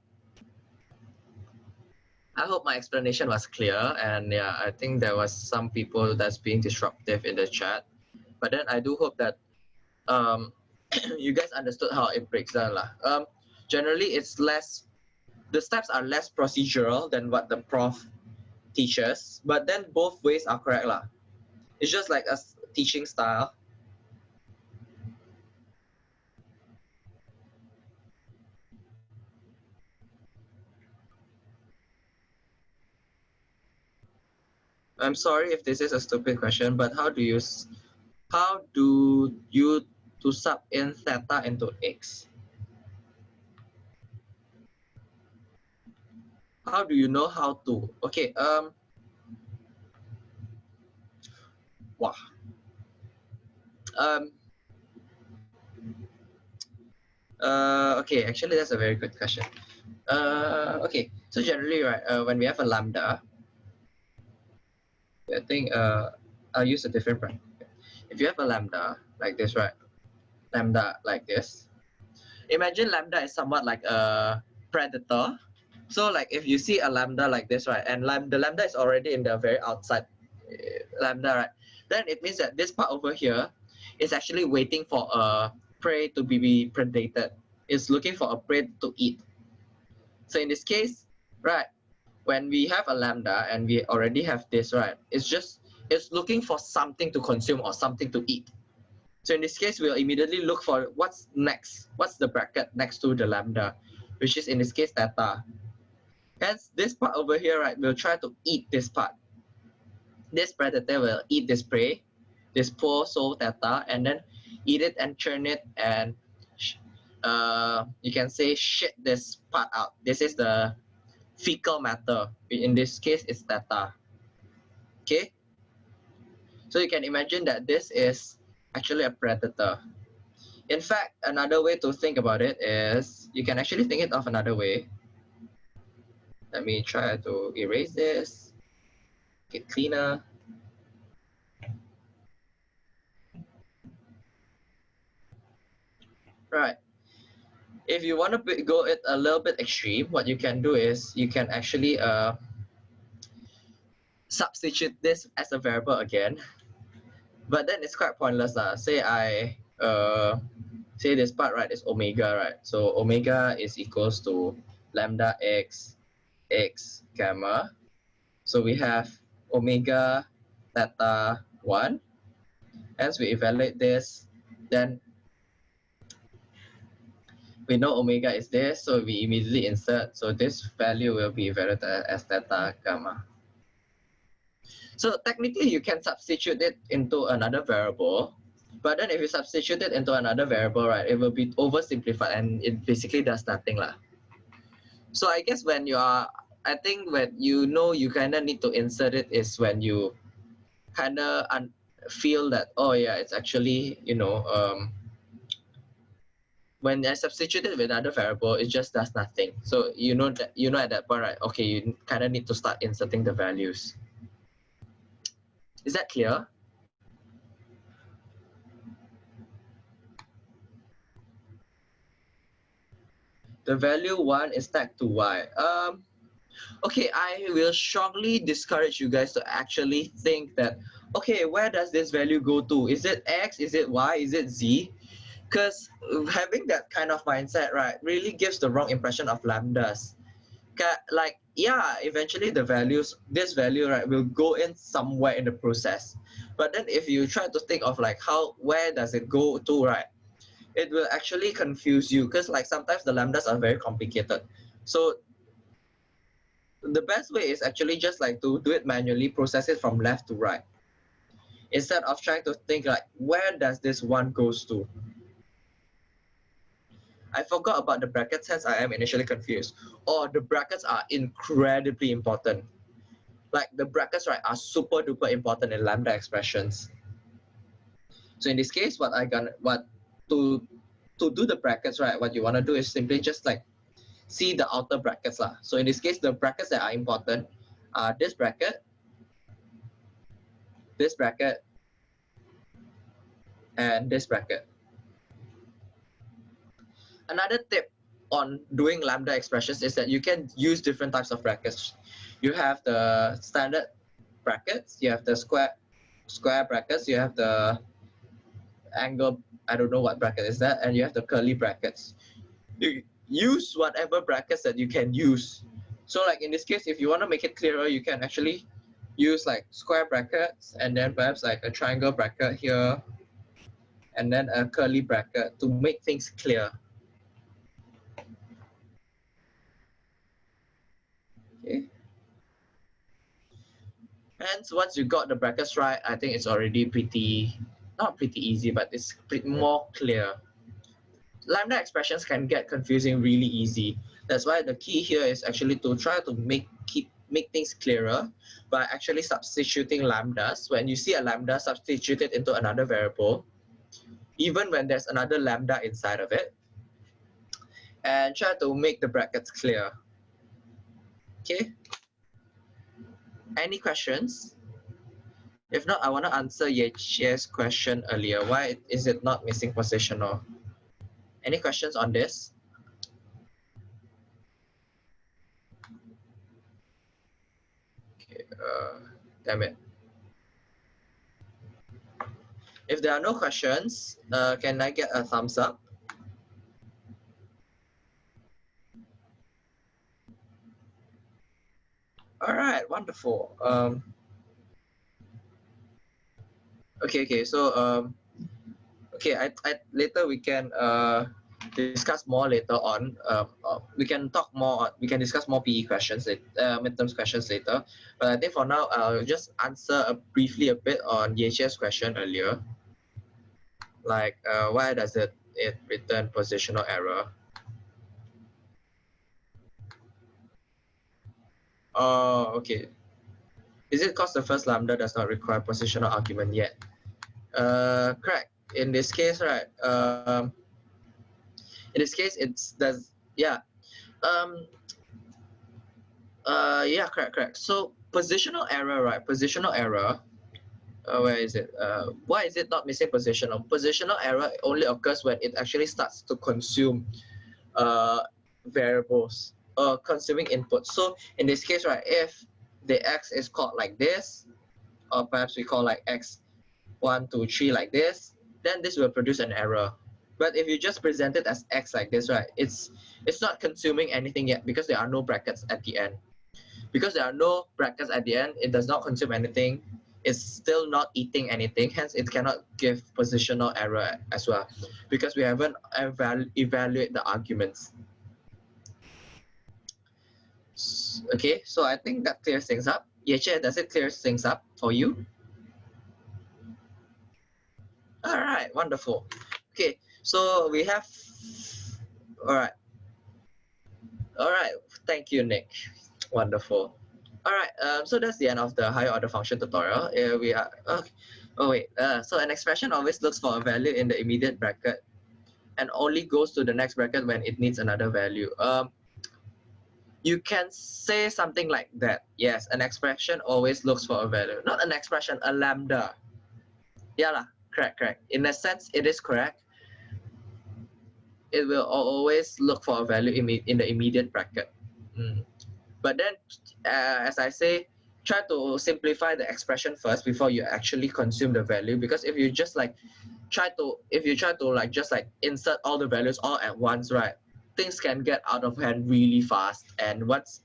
I hope my explanation was clear and yeah, I think there was some people that's being disruptive in the chat. But then I do hope that um, you guys understood how it breaks down. Lah. Um, generally, it's less, the steps are less procedural than what the prof teaches, but then both ways are correct. Lah. It's just like a teaching style. I'm sorry if this is a stupid question, but how do you how do you to sub in theta into x? How do you know how to? Okay, um, wow. Um, uh, okay, actually that's a very good question. Uh, okay, so generally, right, uh, when we have a lambda, I think uh, I'll use a different practice. If you have a lambda like this, right? Lambda like this. Imagine lambda is somewhat like a predator. So like if you see a lambda like this, right? And lam the lambda is already in the very outside uh, lambda, right? Then it means that this part over here is actually waiting for a prey to be predated. It's looking for a prey to eat. So in this case, right, when we have a lambda and we already have this, right, it's just, it's looking for something to consume or something to eat. So in this case, we'll immediately look for what's next, what's the bracket next to the lambda, which is in this case theta. Hence, this part over here, right, we'll try to eat this part. this predator will eat this prey, this poor soul theta, and then eat it and churn it and uh, you can say shit this part out. This is the fecal matter. In this case, it's theta. Okay? So you can imagine that this is actually a predator. In fact, another way to think about it is you can actually think it of another way. Let me try to erase this, get cleaner. Right. If you want to go it a little bit extreme, what you can do is you can actually uh, substitute this as a variable again. But then it's quite pointless. Uh. Say I uh, say this part right is omega, right? So omega is equals to lambda x x gamma. So we have omega theta 1. As we evaluate this, then we know omega is there, so we immediately insert. So this value will be evaluated as theta gamma. So technically you can substitute it into another variable, but then if you substitute it into another variable, right, it will be oversimplified and it basically does nothing. Lah. So I guess when you are, I think when you know you kind of need to insert it is when you kind of feel that, oh yeah, it's actually, you know, um, when I substitute it with another variable, it just does nothing. So you know that you know at that point, right? Okay, you kind of need to start inserting the values. Is that clear? The value one is tagged to y. Um, okay, I will strongly discourage you guys to actually think that, okay, where does this value go to? Is it x? Is it y? Is it z? Because having that kind of mindset right really gives the wrong impression of lambdas. Like yeah eventually the values this value right will go in somewhere in the process. But then if you try to think of like how where does it go to right it will actually confuse you. Because like sometimes the lambdas are very complicated. So the best way is actually just like to do it manually process it from left to right. Instead of trying to think like where does this one goes to I forgot about the brackets hence I am initially confused. Or oh, the brackets are incredibly important. Like the brackets right are super duper important in lambda expressions. So in this case, what I gonna what to to do the brackets right, what you want to do is simply just like see the outer brackets lah. So in this case, the brackets that are important are this bracket, this bracket, and this bracket another tip on doing lambda expressions is that you can use different types of brackets. You have the standard brackets, you have the square square brackets, you have the angle, I don't know what bracket is that, and you have the curly brackets. You use whatever brackets that you can use. So like in this case, if you want to make it clearer, you can actually use like square brackets and then perhaps like a triangle bracket here and then a curly bracket to make things clear. Okay. And once you got the brackets right, I think it's already pretty, not pretty easy, but it's more clear. Lambda expressions can get confusing really easy. That's why the key here is actually to try to make keep make things clearer by actually substituting lambdas. When you see a lambda, substituted into another variable, even when there's another lambda inside of it, and try to make the brackets clear. Okay. Any questions? If not, I want to answer Yechi's question earlier. Why is it not missing positional? Any questions on this? Okay, uh, damn it. If there are no questions, uh, can I get a thumbs up? All right, wonderful. Um, okay, okay. So, um, okay, I, I later we can uh discuss more later on. Uh, uh, we can talk more. We can discuss more PE questions, uh, midterms questions later. But I think for now, I'll just answer a, briefly a bit on YeChe's question earlier. Like, uh, why does it it return positional error? Oh, okay. Is it because the first lambda does not require positional argument yet? Uh, correct. In this case, right? Um, in this case, it's does yeah. Um, uh, yeah, correct, correct. So positional error, right? Positional error. Uh, where is it? Uh, why is it not missing positional? Positional error only occurs when it actually starts to consume uh, variables uh, consuming input. So in this case, right, if the x is called like this, or perhaps we call like x one, two, three like this, then this will produce an error. But if you just present it as x like this, right, it's it's not consuming anything yet because there are no brackets at the end. Because there are no brackets at the end, it does not consume anything. It's still not eating anything, hence it cannot give positional error as well because we haven't evalu evaluate the arguments. Okay, so I think that clears things up. Yeah, Yeche, does it clear things up for you? All right, wonderful. Okay, so we have, all right. All right, thank you, Nick. Wonderful. All right, um, so that's the end of the higher order function tutorial. Uh, we are, okay. oh wait, uh, so an expression always looks for a value in the immediate bracket and only goes to the next bracket when it needs another value. Um, you can say something like that. Yes, an expression always looks for a value. Not an expression, a lambda. Yeah, lah, correct, correct. In a sense, it is correct. It will always look for a value in, the immediate bracket. Mm. But then, uh, as I say, try to simplify the expression first before you actually consume the value. Because if you just like try to, if you try to like just like insert all the values all at once, right? Things can get out of hand really fast and once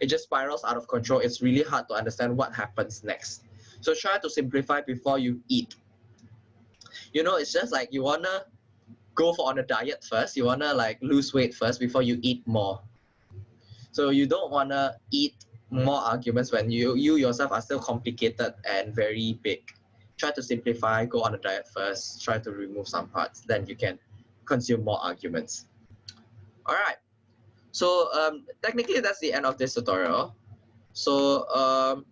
it just spirals out of control it's really hard to understand what happens next. So try to simplify before you eat. You know it's just like you wanna go for on a diet first. You wanna like lose weight first before you eat more. So you don't wanna eat more arguments when you you yourself are still complicated and very big. Try to simplify go on a diet first try to remove some parts then you can consume more arguments all right. So um, technically that's the end of this tutorial. So um,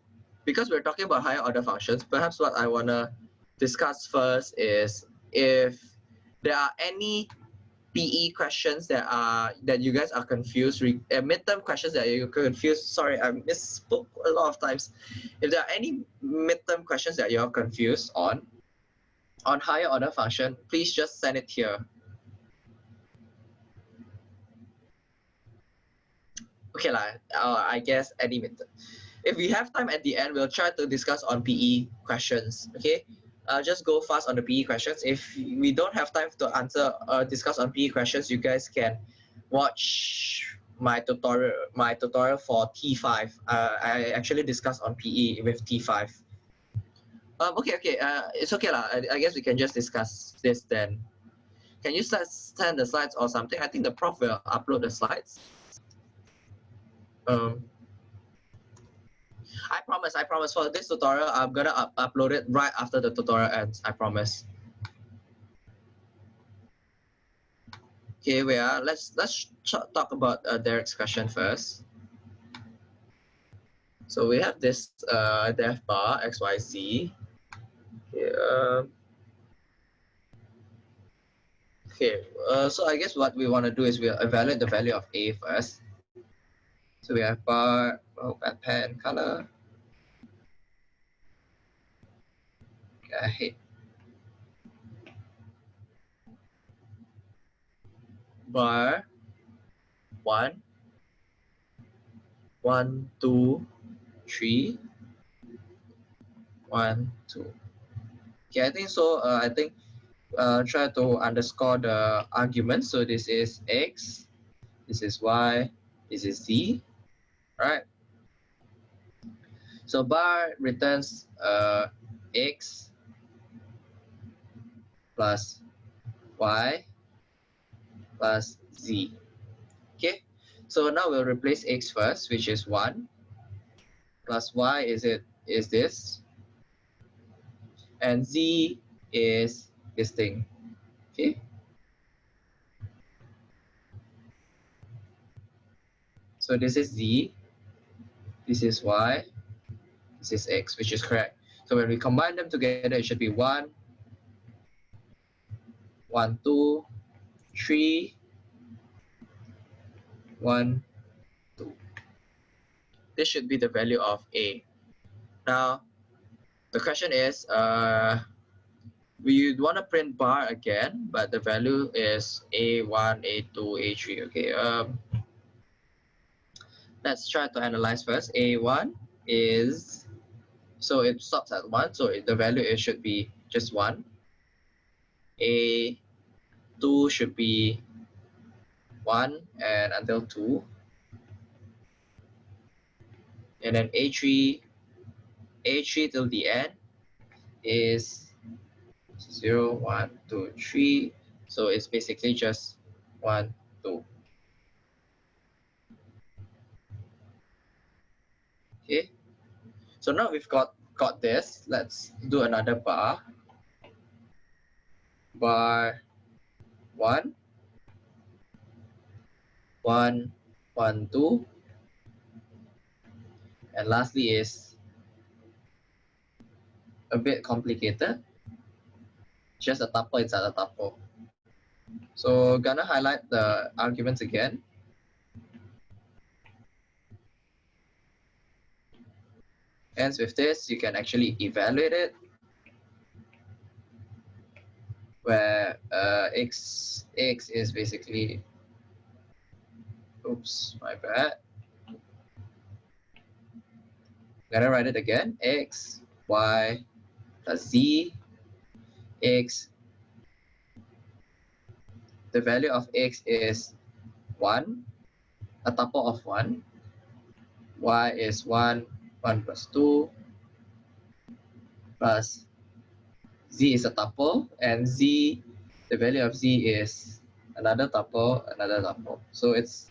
because we're talking about higher order functions, perhaps what I want to discuss first is if there are any PE questions that are that you guys are confused, uh, midterm questions that you're confused. Sorry, I misspoke a lot of times. If there are any midterm questions that you're confused on, on higher order function, please just send it here. Okay lah, uh, I guess any method. If we have time at the end, we'll try to discuss on PE questions, okay? Uh, just go fast on the PE questions. If we don't have time to answer uh, discuss on PE questions, you guys can watch my tutorial my tutorial for T5. Uh, I actually discussed on PE with T5. Um, okay, okay, uh, it's okay lah. I, I guess we can just discuss this then. Can you send the slides or something? I think the prof will upload the slides. Um, I promise, I promise for this tutorial, I'm gonna up upload it right after the tutorial ends, I promise. Okay, we are, let's, let's talk about uh, Derek's question first. So we have this uh, def bar xyz. Okay, uh, okay uh, so I guess what we want to do is we'll evaluate the value of a first. So we have bar, oh, bad pen color. Okay. Bar, one, one, two, three, one, two. Okay, I think so. Uh, I think uh, try to underscore the argument. So this is x, this is y, this is z, right? So bar returns uh, x plus y plus z. Okay, so now we'll replace x first, which is 1 plus y is it is this? And z is this thing. Okay? So this is z this is y this is x which is correct so when we combine them together it should be 1 1 2 3 1 2. this should be the value of A. Now, the question is, uh, we want to print bar again, but the value is A1, A2, A3, okay. Um, let's try to analyze first. A1 is, so it stops at 1, so the value it should be just 1. A2 should be 1 and until 2 and then A3, A3 till the end is 0, 1, 2, 3. So it's basically just 1, 2. Okay. So now we've got, got this. Let's do another bar. Bar 1, 1, 1, 2, and lastly is a bit complicated. Just a tuple inside a tuple. So gonna highlight the arguments again. Hence with this, you can actually evaluate it where uh, x, x is basically, oops, my bad. Gonna write it again. X, Y, plus Z, X. The value of X is 1, a tuple of 1. Y is 1, 1 plus 2, plus Z is a tuple, and Z, the value of Z is another tuple, another tuple. So it's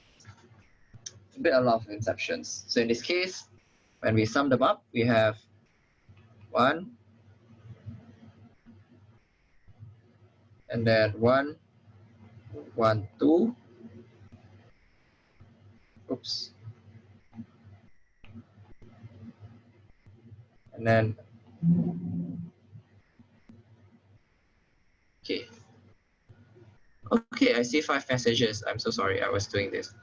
a bit a lot of inceptions. So in this case, when we sum them up, we have 1, and then 1, 1, 2, oops, then, okay. Okay, I see five messages. I'm so sorry, I was doing this.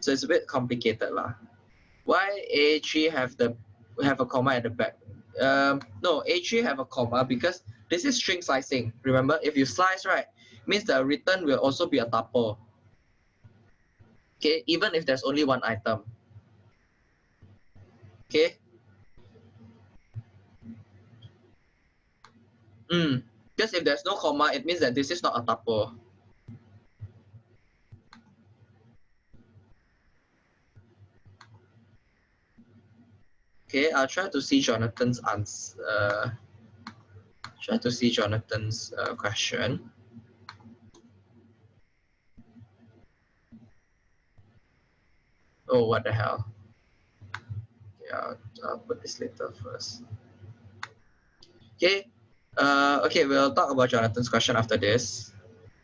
So it's a bit complicated lah. Why A3 have the have a comma at the back? Um, no, A3 have a comma because this is string slicing. Remember, if you slice, right, means the return will also be a tuple. Okay, even if there's only one item. Okay. Mm, because if there's no comma, it means that this is not a tuple. Okay, I'll try to see Jonathan's answer. Uh, try to see Jonathan's uh, question. Oh, what the hell? Yeah, I'll, I'll put this later first. Okay, uh, okay, we'll talk about Jonathan's question after this.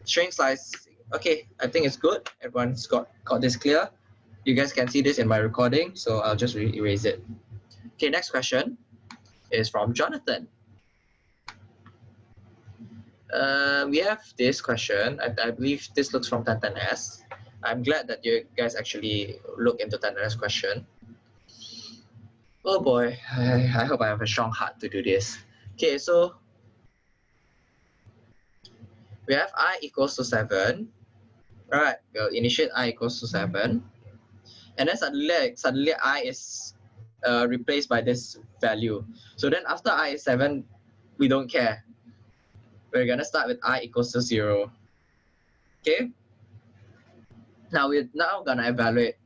String size, okay, I think it's good. Everyone's got, got this clear. You guys can see this in my recording, so I'll just erase it. Okay, next question is from Jonathan. Uh, we have this question. I, I believe this looks from Tantanes. I'm glad that you guys actually look into Tantanes question. Oh boy, I, I hope I have a strong heart to do this. Okay, so we have i equals to 7. Right, we'll initiate i equals to 7. And then suddenly, suddenly i is uh, replaced by this value. So then after i is 7, we don't care. We're going to start with i equals to 0. Okay? Now we're now going to evaluate.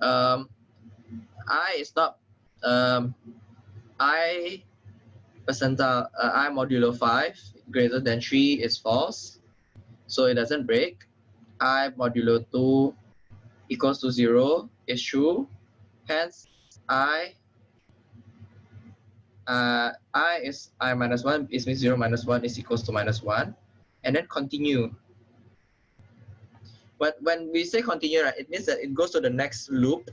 Um, i is not um, i percentile uh, i modulo 5 greater than 3 is false. So it doesn't break. i modulo 2 equals to 0 is true. Hence, i uh, i is i minus 1 is means 0 minus 1 is equals to minus 1 and then continue but when we say continue right it means that it goes to the next loop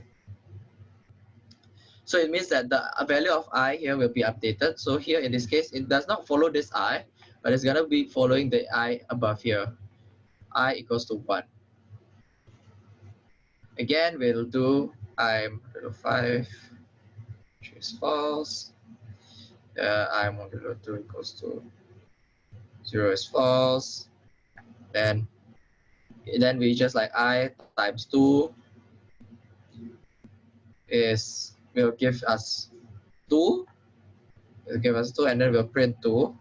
so it means that the value of i here will be updated so here in this case it does not follow this i but it's to be following the i above here. I equals to 1 again we'll do i modulo 5 which is false. Uh, i modulo 2 equals to 0 is false. Then then we just like i times 2 is will give us 2 will give us 2 and then we'll print 2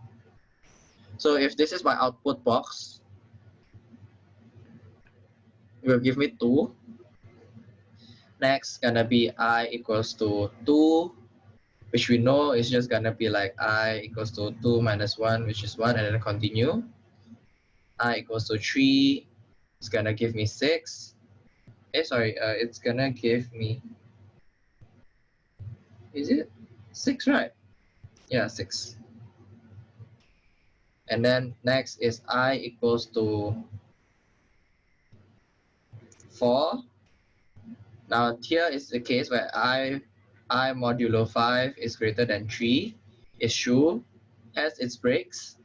so if this is my output box it will give me 2 next gonna be i equals to 2 which we know is just gonna be like i equals to 2 minus 1 which is 1 and then continue. I equals to 3 it's gonna give me 6 eh sorry uh, it's gonna give me is it 6 right? Yeah 6 and then next is i equals to 4 now here is the case where i i modulo 5 is greater than 3 is true has its breaks.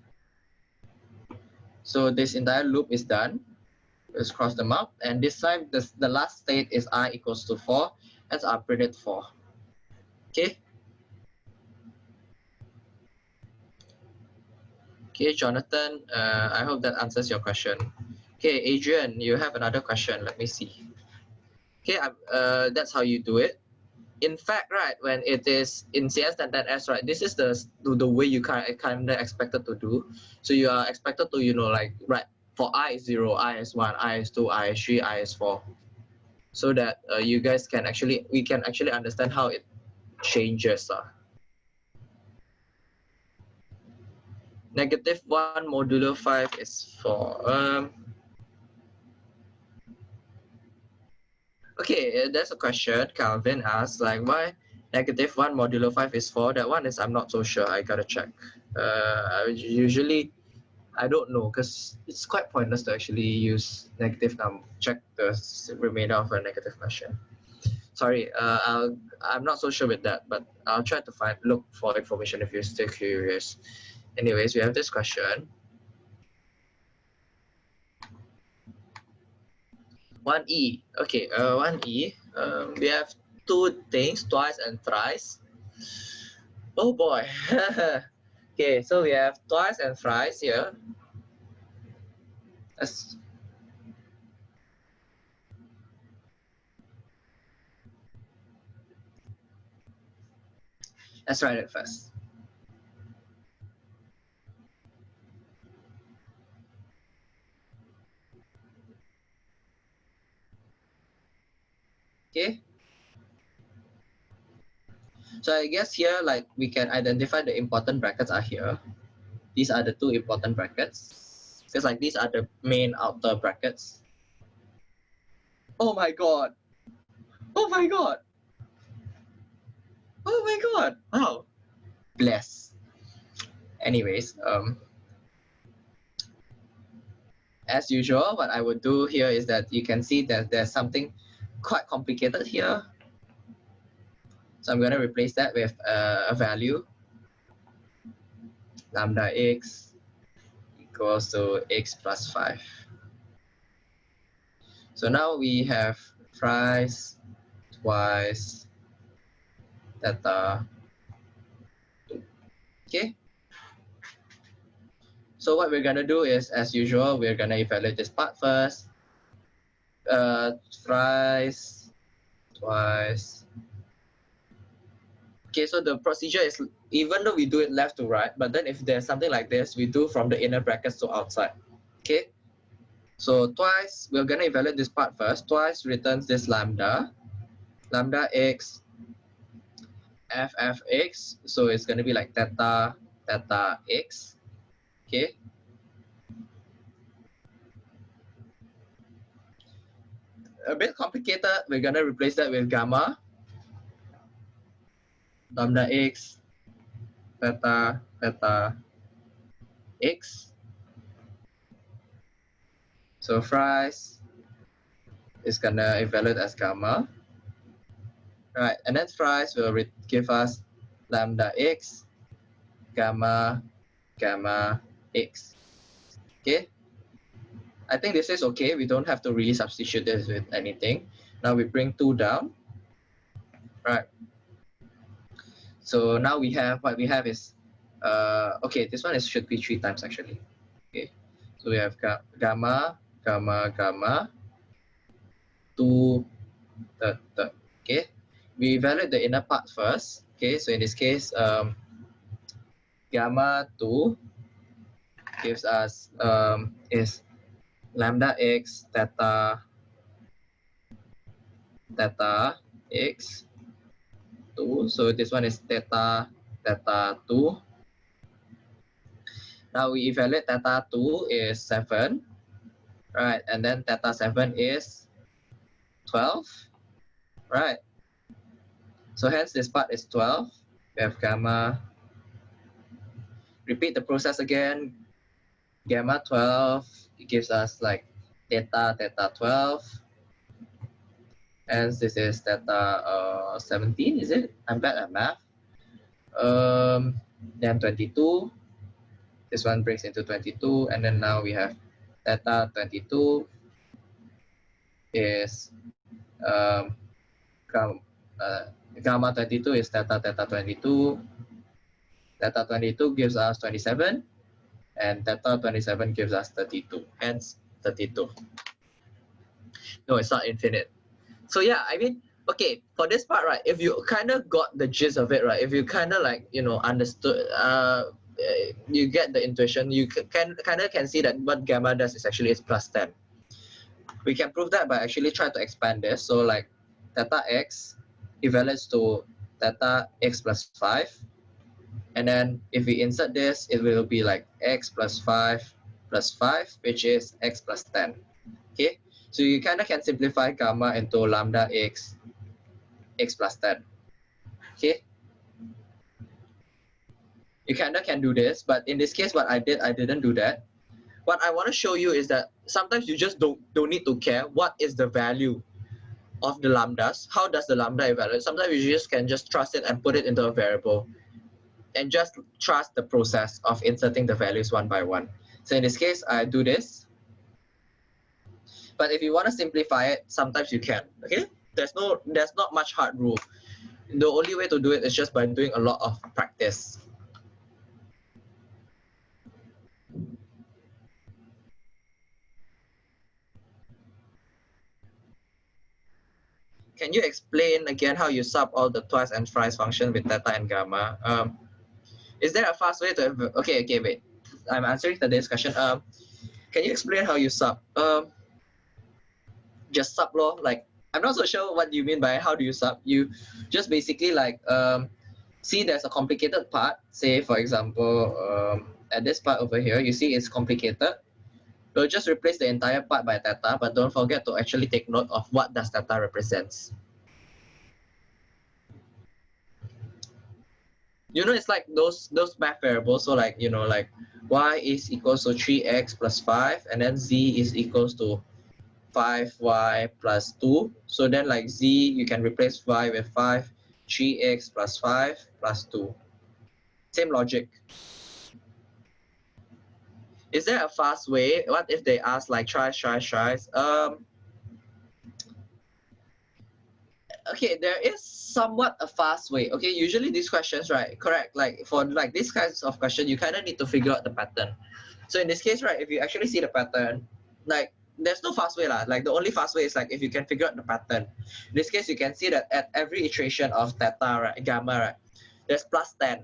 So this entire loop is done. Let's cross them up. And this time the, the last state is i equals to 4 as I printed 4. Okay. Okay, Jonathan, uh, I hope that answers your question. Okay, Adrian, you have another question. Let me see. Okay, uh, that's how you do it. In fact, right, when it is in CS1010S, right, this is the the way you kind of, kind of expected to do. So you are expected to, you know, like, right, for I is 0, I is 1, I is 2, I is 3, I is 4. So that uh, you guys can actually, we can actually understand how it changes. Uh. Negative 1 modulo 5 is 4. um, Okay, there's a question. Calvin asks, like, why negative 1 modulo 5 is 4? That one is, I'm not so sure. I gotta check. Uh, usually, I don't know because it's quite pointless to actually use negative number, check the remainder of a negative question. Sorry, uh, I'll, I'm not so sure with that, but I'll try to find look for information if you're still curious. Anyways, we have this question. 1E. Okay, uh, 1E. Um, we have two things, twice and thrice. Oh boy. okay, so we have twice and thrice here. Let's Let's write it first. Okay. So I guess here, like we can identify the important brackets are here. These are the two important brackets. Because like these are the main outer brackets. Oh my god. Oh my god. Oh my god. Wow. Bless. Anyways, um, as usual, what I would do here is that you can see that there's something quite complicated here. So I'm going to replace that with uh, a value. Lambda x equals to x plus 5. So now we have thrice, twice, theta, 2. Okay. So what we're going to do is, as usual, we're going to evaluate this part first uh, thrice, twice. Okay, so the procedure is even though we do it left to right, but then if there's something like this, we do from the inner brackets to outside. Okay, so twice, we're gonna evaluate this part first. Twice returns this lambda, lambda x, f f x. So it's gonna be like theta, theta x. Okay, a bit complicated. We're gonna replace that with gamma, lambda x, theta, theta, x. So thrice is gonna evaluate as gamma. Right, and then thrice will give us lambda x, gamma, gamma x. Okay. I think this is okay. We don't have to really substitute this with anything. Now we bring 2 down. Right. So now we have, what we have is, uh, okay, this one is should be 3 times actually. Okay. So we have ga gamma, gamma, gamma, 2, the, the, okay. We evaluate the inner part first. Okay, so in this case, um, gamma 2 gives us um, is lambda x theta theta x 2. So this one is theta theta 2. Now we evaluate theta 2 is 7. Right, and then theta 7 is 12. Right. So hence this part is 12. We have gamma. Repeat the process again. Gamma 12 it gives us like theta, theta 12. And this is theta uh, 17, is it? I'm bad at math. Um, then 22. This one breaks into 22. And then now we have theta 22 is um, gamma, uh, gamma 22 is theta theta 22. Theta 22 gives us 27 and theta 27 gives us 32, hence 32. No, it's not infinite. So yeah, I mean, okay, for this part, right, if you kind of got the gist of it, right, if you kind of like, you know, understood, uh, you get the intuition, you can kind of can see that what gamma does is actually is plus 10. We can prove that by actually trying to expand this. So like theta x evaluates to theta x plus 5 and then if we insert this, it will be like x plus 5 plus 5, which is x plus 10. Okay, so you kind of can simplify gamma into lambda x, x plus 10. Okay, you kind of can do this, but in this case, what I did, I didn't do that. What I want to show you is that sometimes you just don't, don't need to care what is the value of the lambdas. How does the lambda evaluate? Sometimes you just can just trust it and put it into a variable and just trust the process of inserting the values one by one. So in this case, I do this. But if you want to simplify it, sometimes you can, okay? There's no, there's not much hard rule. The only way to do it is just by doing a lot of practice. Can you explain again how you sub all the twice and thrice function with theta and gamma? Um, is there a fast way to okay okay wait. I'm answering the discussion um can you explain how you sub? Um just sub law like i'm not so sure what you mean by how do you sub. You just basically like um see there's a complicated part say for example um at this part over here you see it's complicated. So just replace the entire part by theta but don't forget to actually take note of what does theta represents you know it's like those those math variables. So like you know like y is equals to 3x plus 5 and then z is equals to 5y plus 2 so then like z you can replace y with 5 3x plus 5 plus 2 same logic. Is there a fast way? What if they ask like try try tries um okay there is somewhat a fast way. Okay, usually these questions, right? Correct. Like for like these kinds of question, you kind of need to figure out the pattern. So in this case, right, if you actually see the pattern, like there's no fast way lah. Like the only fast way is like if you can figure out the pattern. In this case, you can see that at every iteration of theta, right, gamma, right, there's plus 10.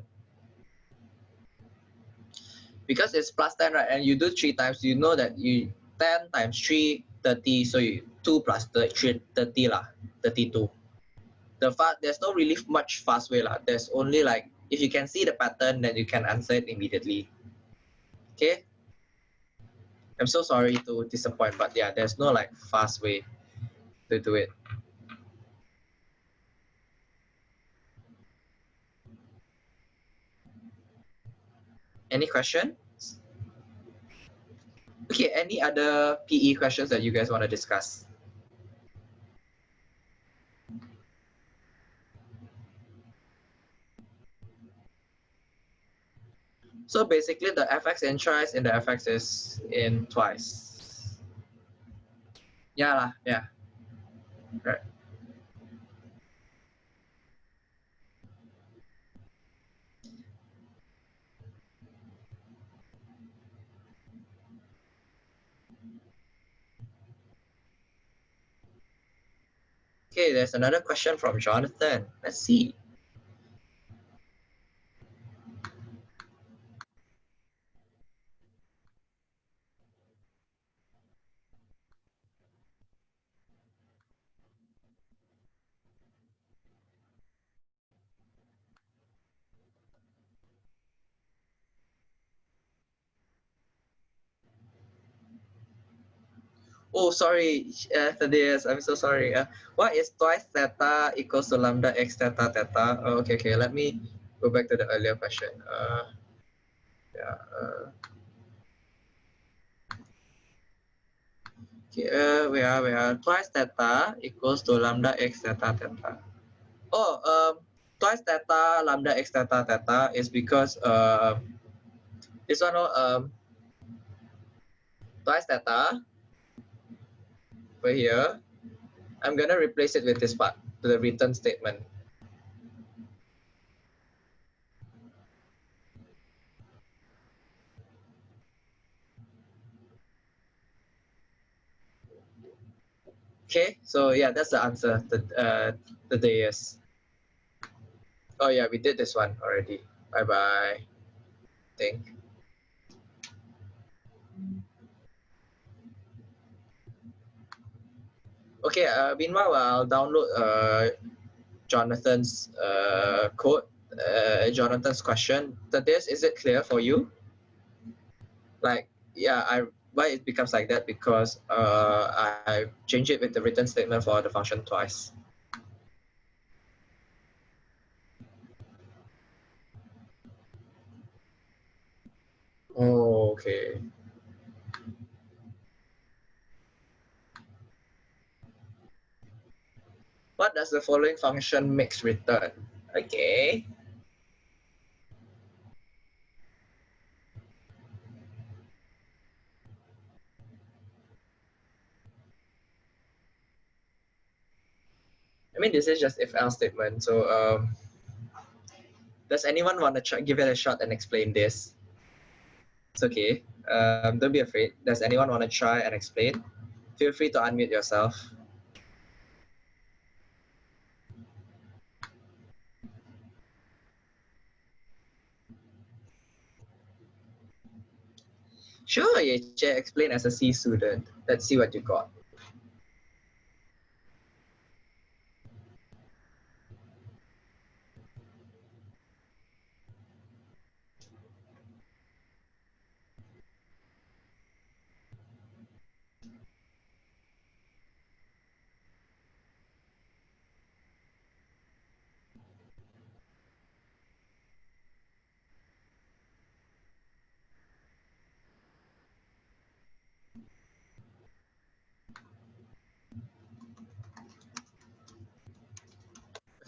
Because it's plus 10, right, and you do three times, you know that you 10 times 3, 30, so you 2 plus 3, 30 lah, 32 the fast there's no really much fast way lah. There's only like if you can see the pattern, then you can answer it immediately. Okay. I'm so sorry to disappoint, but yeah, there's no like fast way. to do it. Any questions? Okay, any other PE questions that you guys want to discuss? So basically the fx in thrice and the fx is in twice. Yeah, lah, yeah. Right. Okay, there's another question from Jonathan. Let's see. Oh, sorry, uh, Thaddeus, I'm so sorry. Uh, what is twice theta equals to lambda x theta theta? Oh, okay, okay, let me go back to the earlier question. Uh, yeah. Uh, okay, uh, we are, we are twice theta equals to lambda x theta theta. Oh, um, twice theta lambda x theta theta is because uh, this one, oh, um, twice theta over here, I'm gonna replace it with this part to the return statement. Okay, so yeah, that's the answer. The uh, the day is. Oh yeah, we did this one already. Bye bye. Think. Okay, uh, meanwhile, I'll download uh, Jonathan's uh, code, uh, Jonathan's question. this, is it clear for you? Like, yeah, I why it becomes like that because uh, I changed it with the written statement for the function twice. Oh, okay. What does the following function mix return? Okay. I mean, this is just if else statement. So, um, does anyone want to give it a shot and explain this? It's okay. Um, don't be afraid. Does anyone want to try and explain? Feel free to unmute yourself. Sure, Yeche, explain as a C student. Let's see what you got.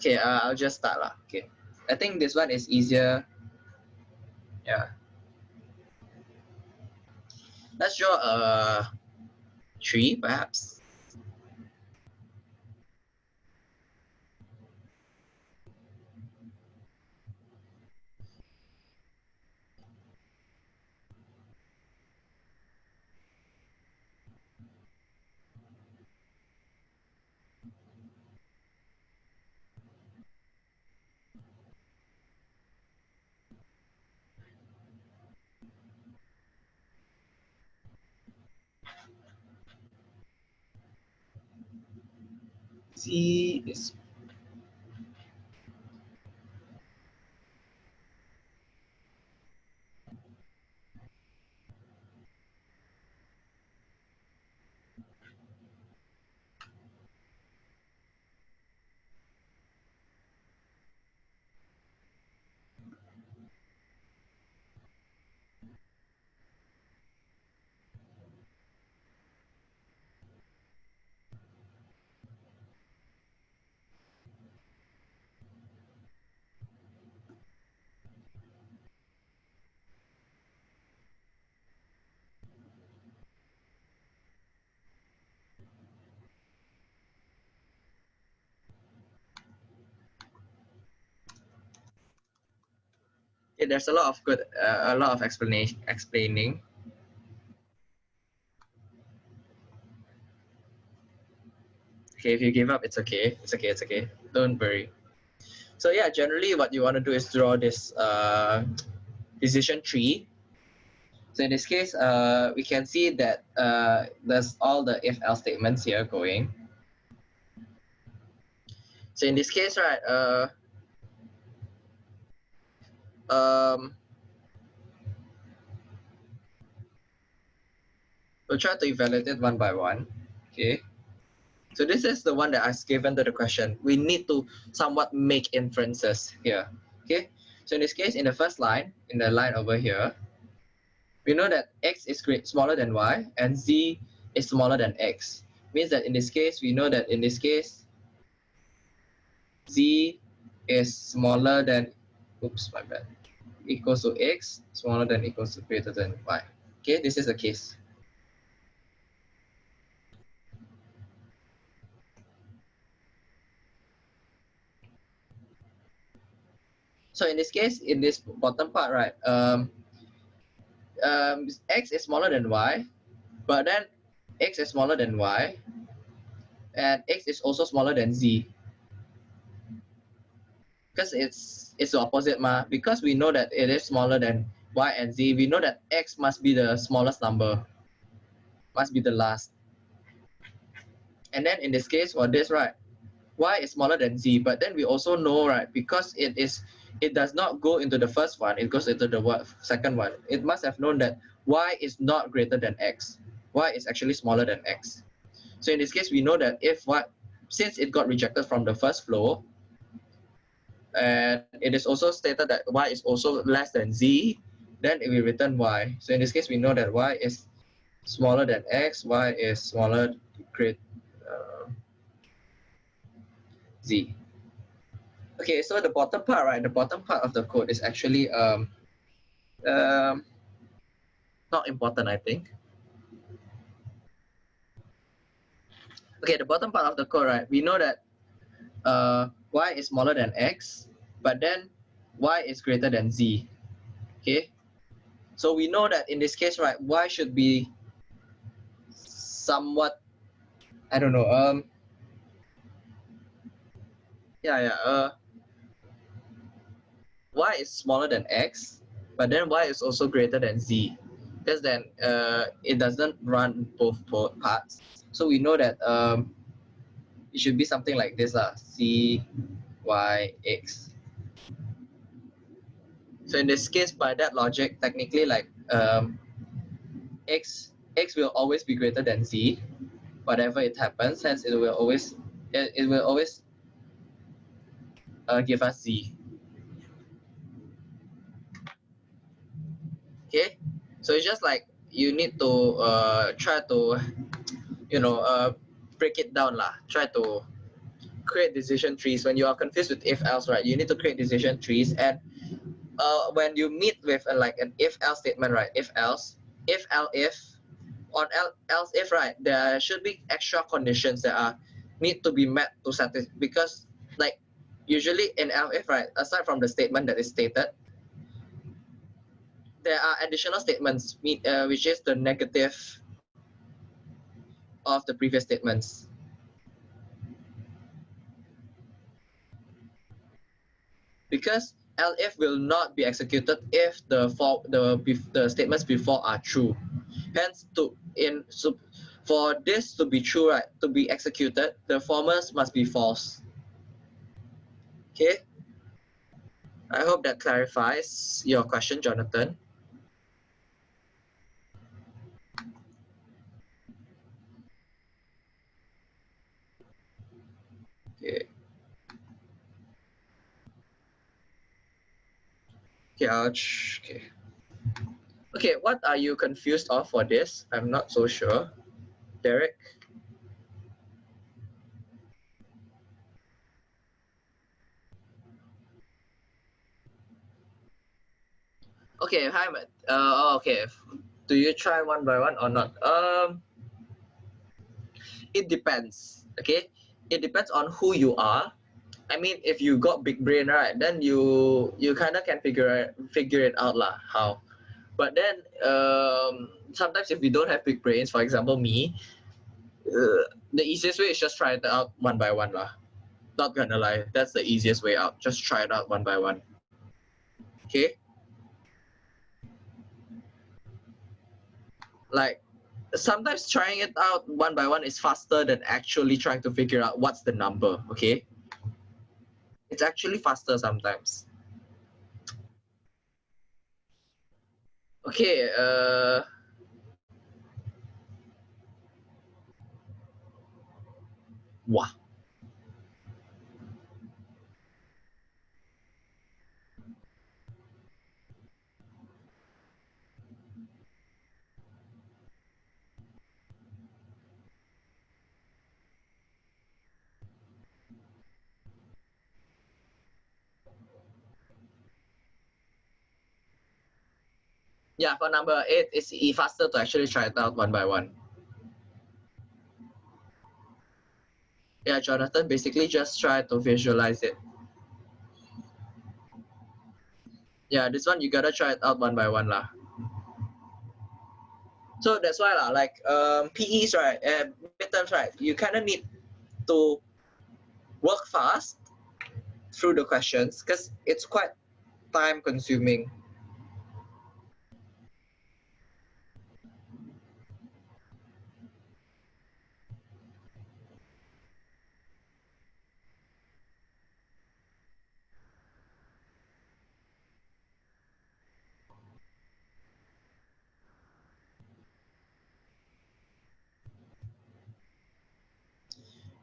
Okay, uh, I'll just start lah. Okay, I think this one is easier. Yeah. Let's draw a tree, perhaps. See Okay, there's a lot of good, uh, a lot of explanation, explaining. Okay, if you give up, it's okay. It's okay. It's okay. Don't worry. So yeah, generally what you want to do is draw this uh, decision tree. So in this case, uh, we can see that uh, there's all the if-else statements here going. So in this case, right, uh, um, we'll try to evaluate it one by one. Okay. So this is the one that I've given to the question. We need to somewhat make inferences here. Okay. So in this case, in the first line, in the line over here, we know that x is smaller than y and z is smaller than x. Means that in this case, we know that in this case, z is smaller than, oops, my bad, equals to x, smaller than equals to greater than y. Okay, this is the case. So in this case, in this bottom part, right, um, um, x is smaller than y, but then x is smaller than y, and x is also smaller than z. Because it's it's the opposite, ma. Because we know that it is smaller than y and z, we know that x must be the smallest number, must be the last. And then in this case, for this, right, y is smaller than z, but then we also know, right, because it is it does not go into the first one, it goes into the second one. It must have known that y is not greater than x. y is actually smaller than x. So in this case, we know that if what, since it got rejected from the first flow, and it is also stated that y is also less than z, then it will return y. So in this case, we know that y is smaller than x, y is smaller, great, uh, z. Okay, so the bottom part, right? The bottom part of the code is actually um, um, not important, I think. Okay, the bottom part of the code, right? We know that uh, y is smaller than x, but then y is greater than z. Okay, so we know that in this case, right, y should be somewhat, I don't know, um, yeah, yeah, uh, y is smaller than x, but then y is also greater than z. Because then uh, it doesn't run both, both parts. So we know that um, it should be something like this, uh, c, y, x. So in this case, by that logic, technically like um, x, x will always be greater than z, whatever it happens, hence it will always, it, it will always uh, give us z. okay so it's just like you need to uh, try to you know uh, break it down lah. Try to create decision trees. When you are confused with if else right you need to create decision trees. And uh, when you meet with a, like an if else statement right if else if else if on else if right there should be extra conditions that are need to be met to satisfy because like usually in else if right aside from the statement that is stated there are additional statements, uh, which is the negative of the previous statements. Because elif will not be executed if the for the the statements before are true. Hence, to in so for this to be true, right, to be executed, the formers must be false. Okay. I hope that clarifies your question, Jonathan. Okay. Okay, okay. Okay, what are you confused of for this? I'm not so sure. Derek? Okay, hi, uh, oh, okay. Do you try one by one or not? Um, it depends, okay? it depends on who you are I mean, if you got big brain, right, then you you kind of can figure figure it out lah how. But then um, sometimes if you don't have big brains, for example me, uh, the easiest way is just try it out one by one lah. Not gonna lie, that's the easiest way out. Just try it out one by one. Okay. Like sometimes trying it out one by one is faster than actually trying to figure out what's the number. Okay. It's actually faster sometimes. Okay, uh, wow. Yeah, for number eight, it's faster to actually try it out one by one. Yeah, Jonathan, basically just try to visualize it. Yeah, this one you gotta try it out one by one lah. So that's why lah, like um, PEs right, uh, midterms right, you kind of need to work fast through the questions because it's quite time consuming.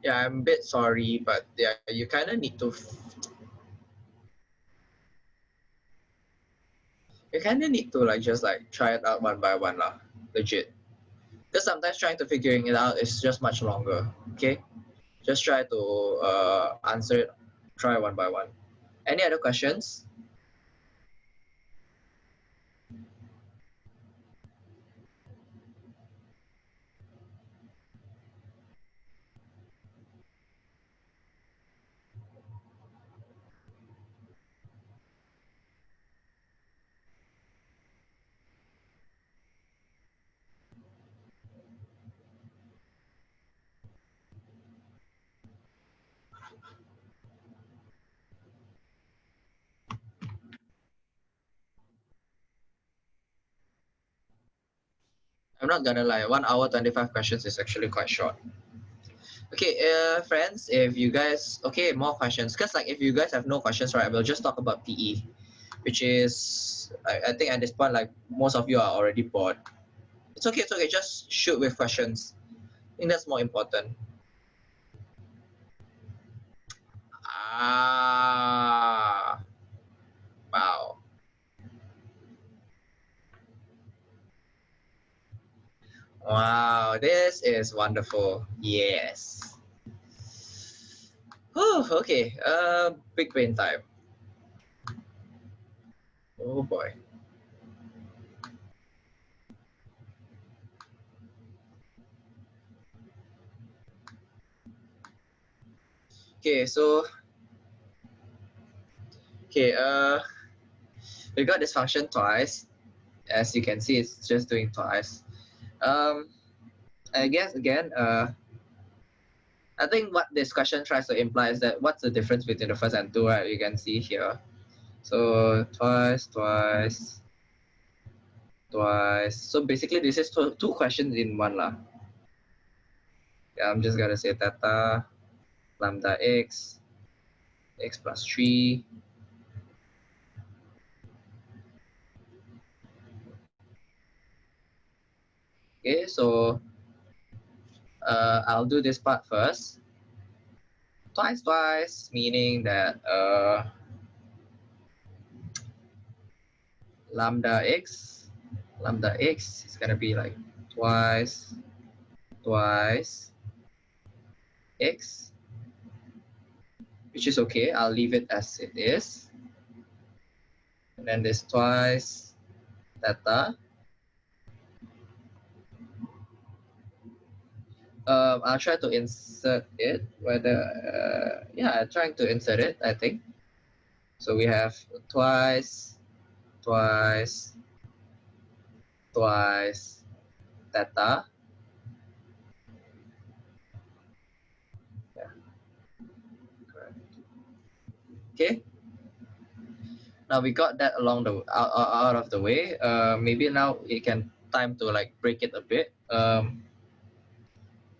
Yeah, I'm a bit sorry, but yeah, you kind of need to. You kind of need to like just like try it out one by one lah, legit. Because sometimes trying to figuring it out is just much longer. Okay, just try to uh, answer it, try one by one. Any other questions? I'm not gonna lie, one hour, 25 questions is actually quite short. Okay, uh, friends, if you guys, okay, more questions. Because like if you guys have no questions, right, we'll just talk about PE, which is, I, I think at this point, like most of you are already bored. It's okay, it's okay, just shoot with questions. I think that's more important. Ah, wow. Wow, this is wonderful. Yes. Oh, okay. Uh, big brain time. Oh boy. Okay, so okay, uh, we got this function twice. As you can see, it's just doing twice. Um, I guess again, uh, I think what this question tries to imply is that what's the difference between the first and two, right? You can see here. So twice, twice, twice. So basically this is two, two questions in one lah. Yeah, I'm just gonna say theta lambda x, x plus three, Okay, so uh, I'll do this part first. Twice, twice, meaning that uh, lambda x, lambda x is gonna be like twice, twice, x, which is okay. I'll leave it as it is. And then this twice theta um, I'll try to insert it whether uh, yeah, trying to insert it, I think. So we have twice, twice, twice theta. Yeah, correct. Okay. Now we got that along the out, out of the way. Uh, maybe now it can time to like break it a bit. Um,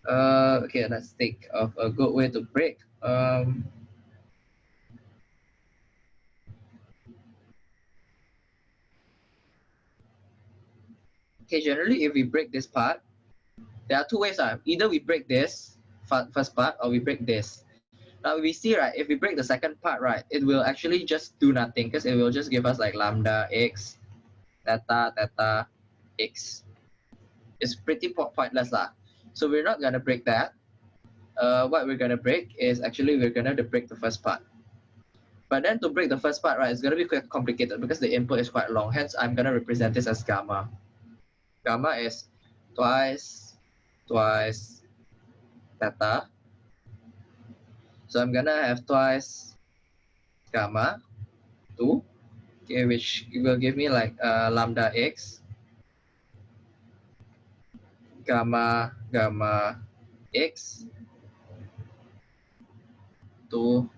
uh, okay, let's think of a good way to break. Um, okay, generally, if we break this part, there are two ways. Uh, either we break this first part or we break this. Now we see, right, if we break the second part, right, it will actually just do nothing because it will just give us like lambda x, theta, theta, x. It's pretty pointless. Lah. So we're not gonna break that. Uh, what we're gonna break is actually we're gonna break the first part. But then to break the first part, right, it's gonna be quite complicated because the input is quite long. Hence, I'm gonna represent this as gamma. Gamma is twice, twice, theta. So I'm gonna have twice gamma, two, okay, which will give me like uh, lambda x gamma gamma x to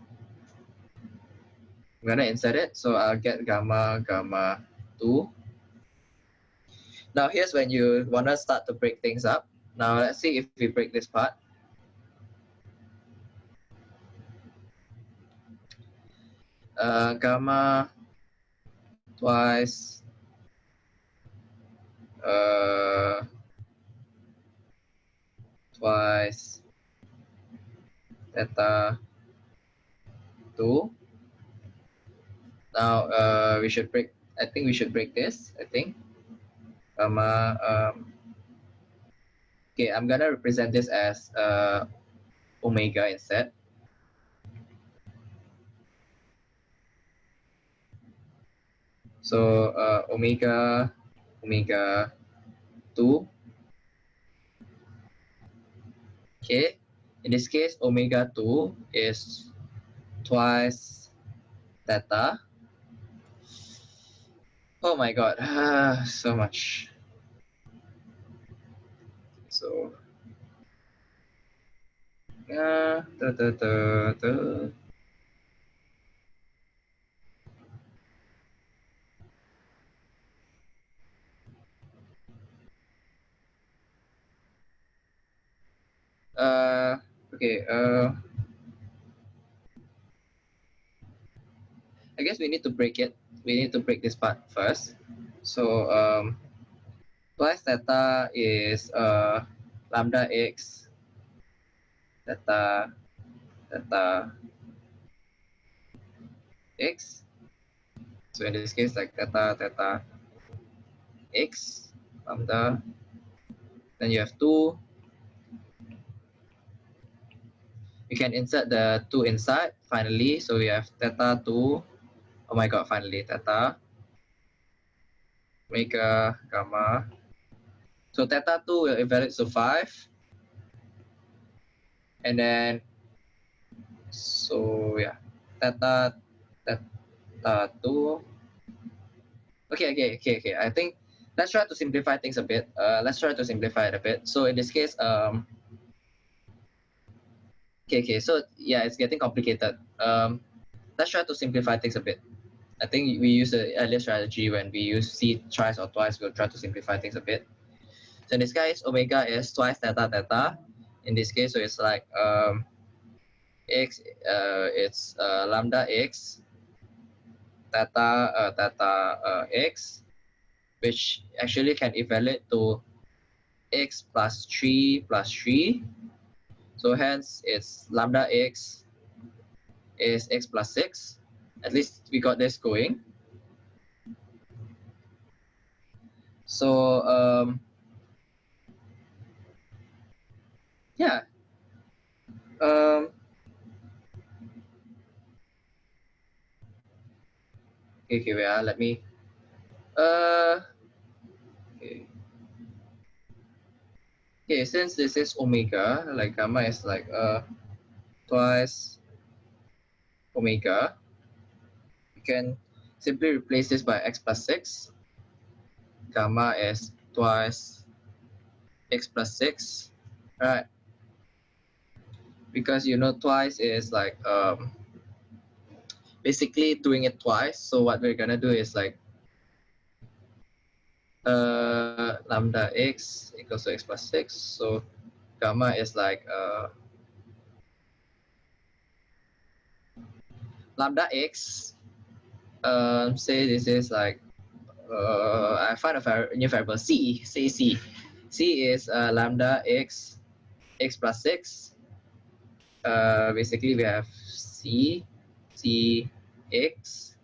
I'm gonna insert it. So I'll get gamma gamma 2 now here's when you wanna start to break things up. Now let's see if we break this part. Uh, gamma twice. Uh, twice theta 2. Now uh, we should break, I think we should break this, I think. Gamma, um, okay, I'm gonna represent this as uh, omega instead. So uh, omega, omega 2 Okay, in this case, omega 2 is twice theta. Oh my god, so much. So, uh. Uh, okay. Uh, I guess we need to break it. We need to break this part first. So um, twice theta is uh, lambda x theta theta x. So in this case, like theta theta x lambda. Then you have two we can insert the 2 inside finally. So we have theta 2. Oh my god, finally, theta. Omega, gamma. So theta 2 will evaluate to 5. And then, so yeah, theta, theta 2. Okay, okay, okay, okay. I think let's try to simplify things a bit. Uh, let's try to simplify it a bit. So in this case, um, Okay, okay. So yeah, it's getting complicated. Um, let's try to simplify things a bit. I think we use the earlier strategy when we use C twice or twice, we'll try to simplify things a bit. So in this case, omega is twice theta theta. In this case, so it's like um, x, uh, it's uh, lambda x, theta, uh, theta uh, x, which actually can evaluate to x plus 3 plus 3 so hence it's lambda x is x plus 6. At least we got this going. So um, yeah. Um, okay, okay, wait, uh, let me. Uh, okay okay, since this is omega, like gamma is like uh twice omega, you can simply replace this by x plus 6. Gamma is twice x plus 6, right? Because you know twice is like um, basically doing it twice. So what we're gonna do is like uh, lambda x equals to x plus 6. So gamma is like uh, lambda x. Um, say this is like uh, I find a new variable c. Say c. c is uh, lambda x x plus 6. Uh, basically, we have c c x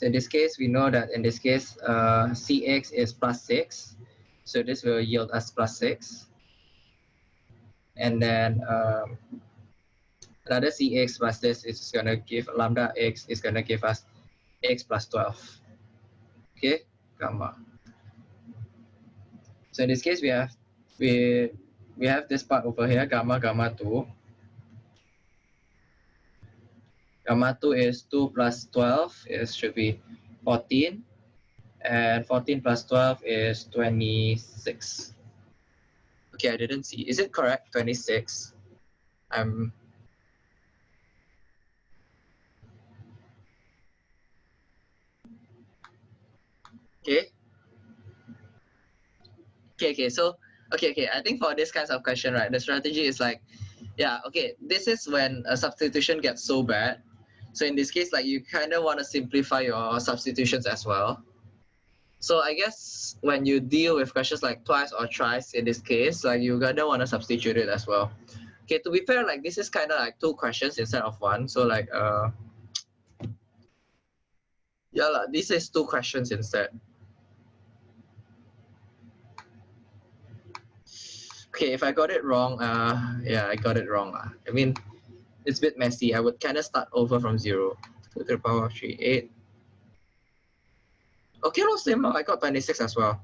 so in this case, we know that in this case, uh, Cx is plus 6. So this will yield us plus 6. And then um, another Cx plus this is going to give lambda x is going to give us x plus 12. Okay, gamma. So in this case, we have we we have this part over here, gamma, gamma 2. Gamma 2 is 2 plus 12, it should be 14. And 14 plus 12 is 26. Okay, I didn't see. Is it correct, 26? I'm... Okay. Okay, okay, so, okay, okay, I think for this kinds of question, right, the strategy is like, yeah, okay, this is when a substitution gets so bad so in this case, like you kind of want to simplify your substitutions as well. So I guess when you deal with questions like twice or thrice in this case, like you gonna want to substitute it as well. Okay, to be fair, like this is kind of like two questions instead of one. So like, uh, yeah, like, this is two questions instead. Okay, if I got it wrong, uh, yeah, I got it wrong. Uh. I mean, it's a bit messy. I would kind of start over from zero. 2 to the power of 3, 8. Okay, no, same. I got 26 as well.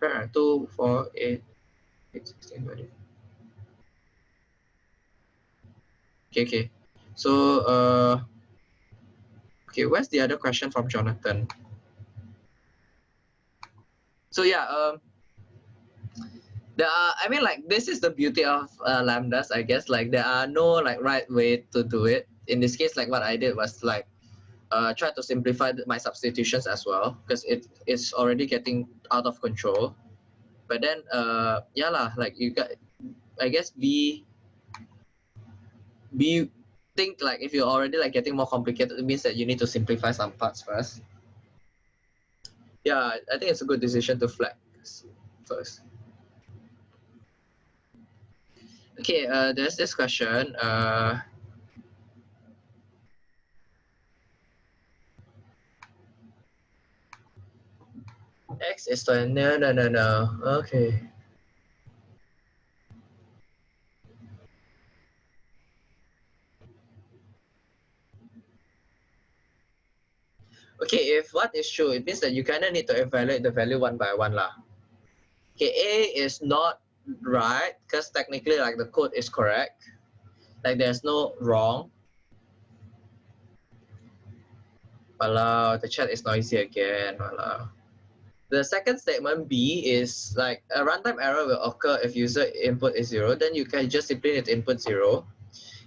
2, 4, 8, 8, 16, 20. Okay, okay. So, uh, okay, where's the other question from Jonathan? So yeah, um, there are i mean like this is the beauty of uh, lambdas i guess. Like there are no like right way to do it. In this case like what i did was like uh, try to simplify my substitutions as well because it is already getting out of control. But then uh yeah lah like you got i guess be be think like if you're already like getting more complicated it means that you need to simplify some parts first. Yeah i think it's a good decision to flex first Okay, uh, there's this question. Uh, X is to no no no no. Okay. Okay, if what is true, it means that you kind of need to evaluate the value one by one lah. Okay, A is not right because technically like the code is correct like there's no wrong Wow, the chat is noisy again. Wow. The second statement B is like a runtime error will occur if user input is zero, then you can just simply need input zero.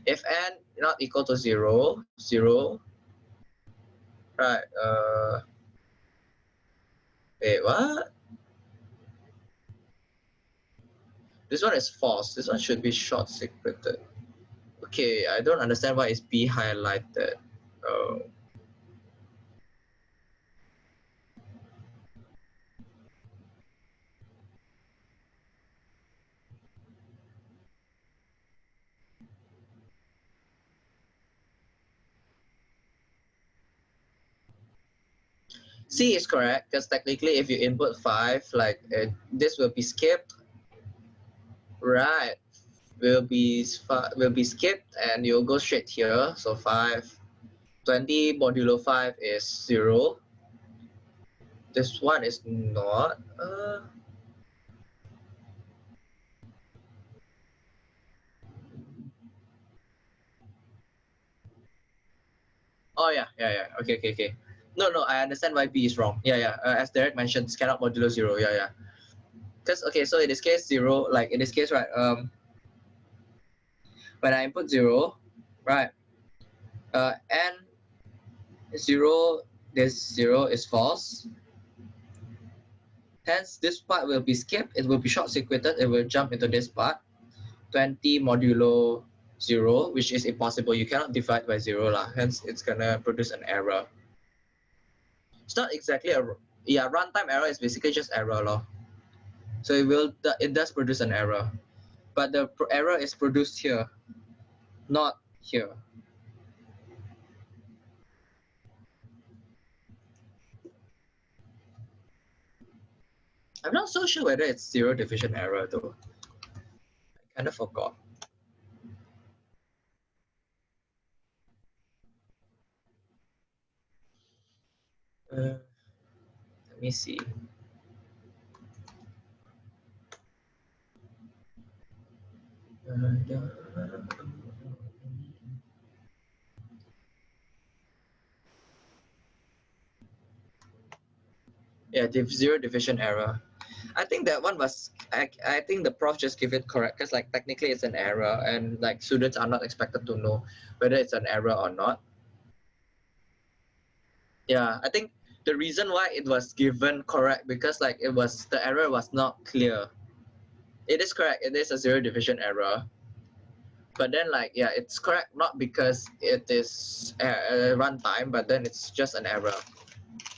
If n not equal to zero, zero, right, uh, wait, what? This one is false. This one should be short circuited. Okay, I don't understand why it's B highlighted. Oh. C is correct because technically if you input 5, like uh, this will be skipped Right. Will be will be skipped and you'll go straight here. So 5. 20 modulo 5 is 0. This one is not. Uh, Oh yeah, yeah, yeah. Okay, okay, okay. No, no, I understand why B is wrong. Yeah, yeah. Uh, as Derek mentioned, scan out modulo zero. Yeah, yeah. Because okay, so in this case zero, like in this case, right? Um, when I input zero, right? Uh, n zero, this zero is false. Hence, this part will be skipped. It will be short circuited. It will jump into this part. 20 modulo 0, which is impossible. You cannot divide by 0. Lah. Hence, it's to produce an error. It's not exactly a... Yeah, runtime error is basically just error. Law. So it will it does produce an error. But the error is produced here, not here. I'm not so sure whether it's zero division error though. I kind of forgot. Uh, let me see. Yeah, div zero division error. I think that one was, I, I think the prof just give it correct because like technically it's an error and like students are not expected to know whether it's an error or not. Yeah, I think the reason why it was given correct because like it was, the error was not clear. It is correct, it is a zero division error. But then like, yeah, it's correct not because it is a, a runtime, but then it's just an error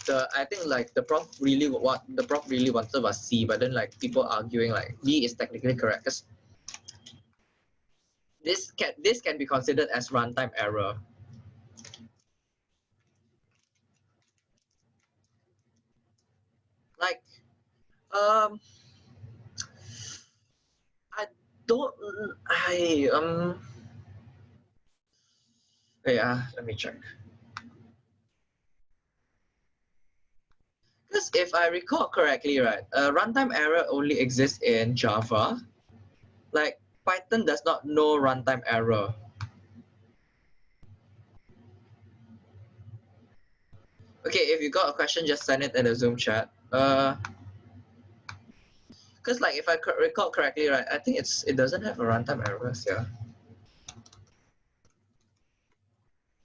the I think like the prof really what the prof really wanted was C, but then like people arguing like B is technically correct because this can this can be considered as runtime error. Like, um, don't I um. Yeah, let me check. Because if I recall correctly, right, uh, runtime error only exists in Java. Like Python does not know runtime error. Okay, if you got a question, just send it in the Zoom chat. Uh, because like if I recall correctly, right, I think it's it doesn't have a runtime errors, yeah.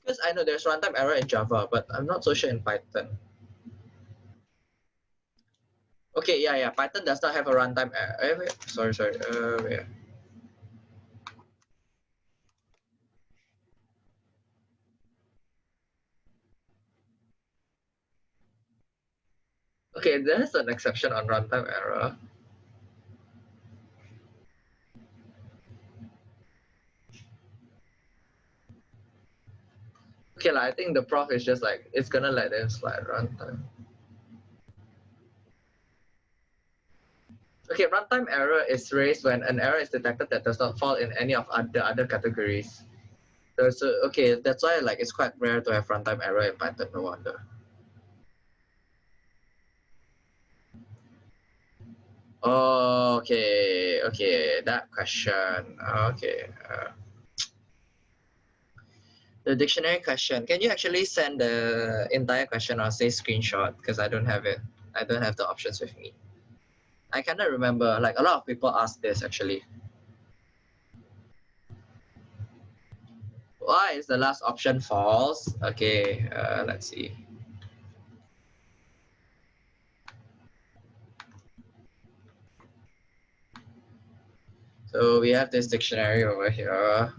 Because I know there's runtime error in Java, but I'm not so sure in Python. Okay, yeah, yeah. Python does not have a runtime. Uh, wait, sorry, sorry. Uh, wait. Okay, there's an exception on runtime error. Okay, like, I think the prof is just like, it's gonna let them slide runtime. Okay, runtime error is raised when an error is detected that does not fall in any of the other categories. So, okay, that's why like it's quite rare to have runtime error in Python, no wonder. Okay, okay, that question. Okay. Uh, the dictionary question. Can you actually send the entire question or say screenshot? Because I don't have it. I don't have the options with me. I cannot remember. Like a lot of people ask this actually. Why is the last option false? Okay, uh, let's see. So we have this dictionary over here.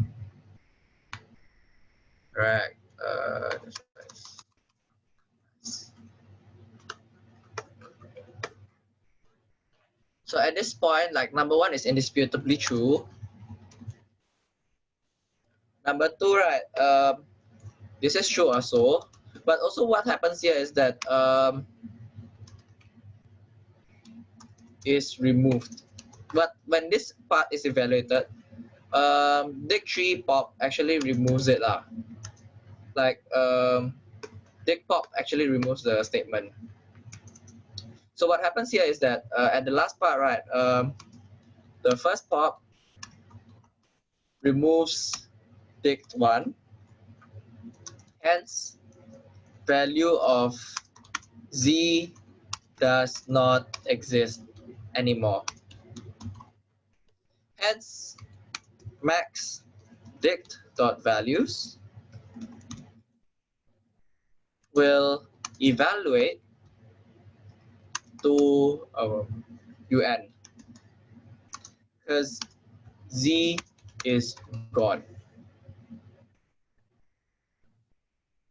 Right. Uh, So at this point, like number one is indisputably true. Number two, right, um, this is true also. But also what happens here is that um, is removed. But when this part is evaluated, um, tree pop actually removes it. Uh. Like um, pop actually removes the statement. So what happens here is that uh, at the last part, right, um, the first pop removes dict one, hence value of z does not exist anymore. Hence, max dict dot values will evaluate to um, un because z is gone.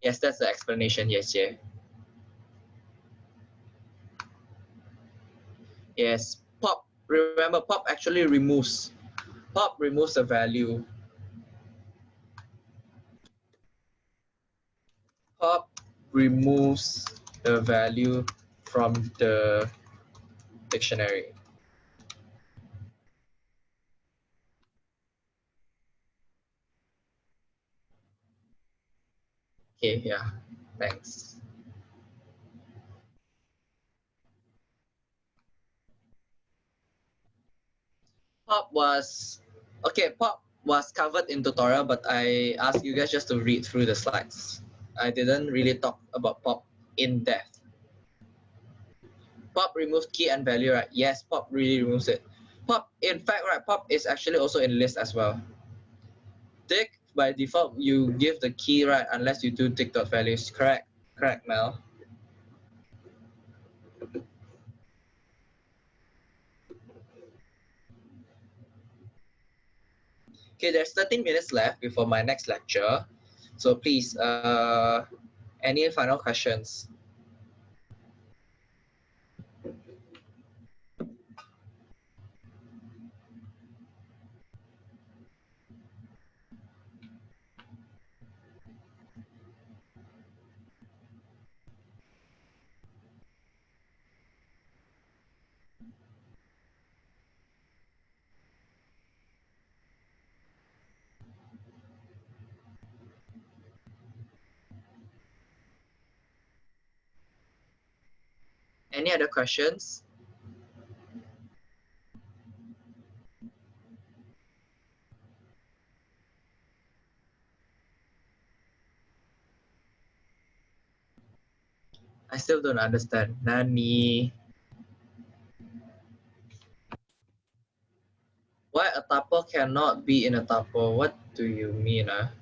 Yes, that's the explanation. Yes, yeah. Yes, pop. Remember, pop actually removes. Pop removes the value. Pop removes the value from the dictionary. Okay, yeah, thanks. Pop was, okay, pop was covered in tutorial, but I asked you guys just to read through the slides. I didn't really talk about pop in depth. Pop removes key and value, right? Yes, pop really removes it. Pop, in fact, right, pop is actually also in list as well. Dict by default, you give the key, right, unless you do dict dot values. Correct, correct, Mel. Okay, there's 13 minutes left before my next lecture. So please, uh, any final questions? Any other questions? I still don't understand. Nani? Why a tuple cannot be in a tuple? What do you mean? Uh?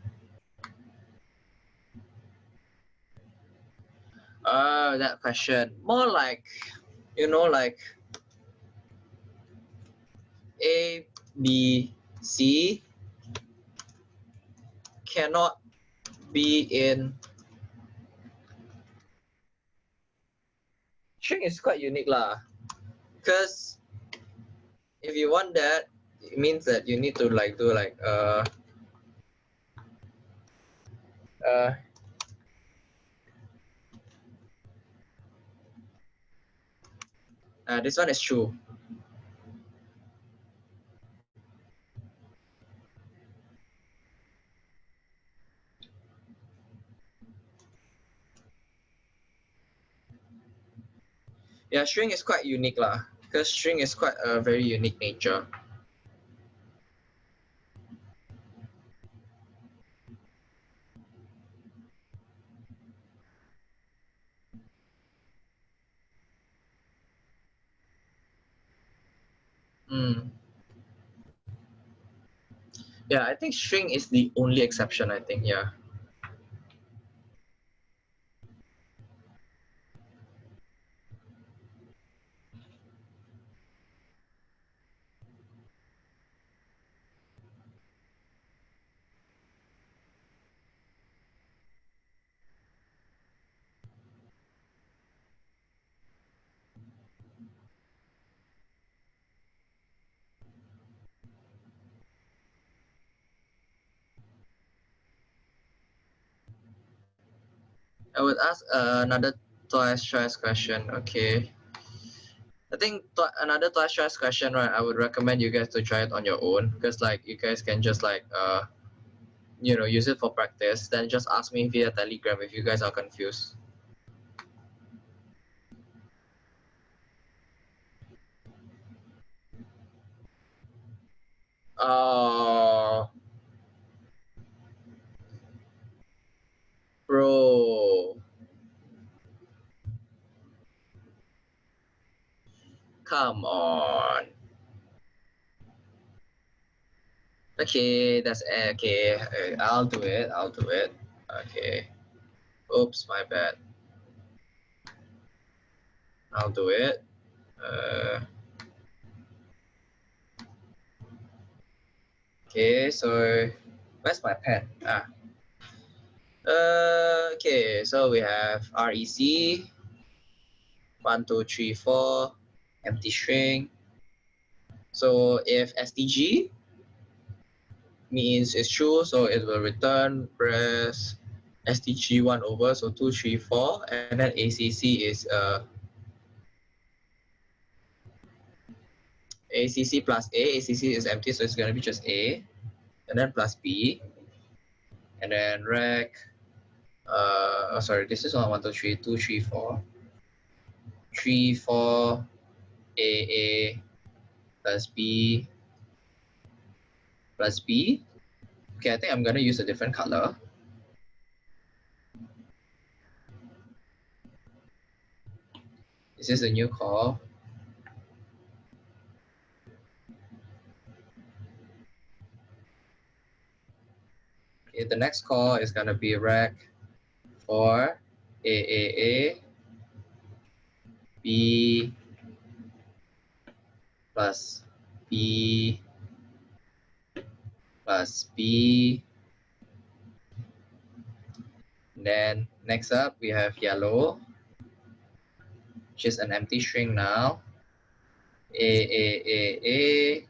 Uh, that question. More like, you know, like A, B, C cannot be in string is quite unique lah. Because if you want that, it means that you need to like do like uh uh Uh, this one is true. Yeah, string is quite unique lah, because string is quite a very unique nature. Mm. Yeah, I think string is the only exception, I think, yeah. Would ask uh, another twice choice question. Okay. I think another twice choice question, right? I would recommend you guys to try it on your own because like you guys can just like uh, you know, use it for practice. Then just ask me via Telegram if you guys are confused. Uh, Bro. Come on. Okay, that's eh, okay. Eh, I'll do it. I'll do it. Okay. Oops, my bad. I'll do it. Uh, okay, so where's my pen? Ah, uh, okay, so we have REC, one, two, three, four, empty string. So if STG means it's true, so it will return press STG 1 over, so 2, 3, 4, and then ACC is uh, ACC plus A, ACC is empty, so it's going to be just A, and then plus B, and then rec, uh, oh, sorry, this is not 1, 2, 3, 2, 3, 4, 3, 4, A, A, plus B, plus B. Okay, I think I'm going to use a different color. This is a new call. Okay, the next call is going to be rec for AAA B plus B plus B. Then next up, we have yellow, which is an empty string now. A, A, A, A,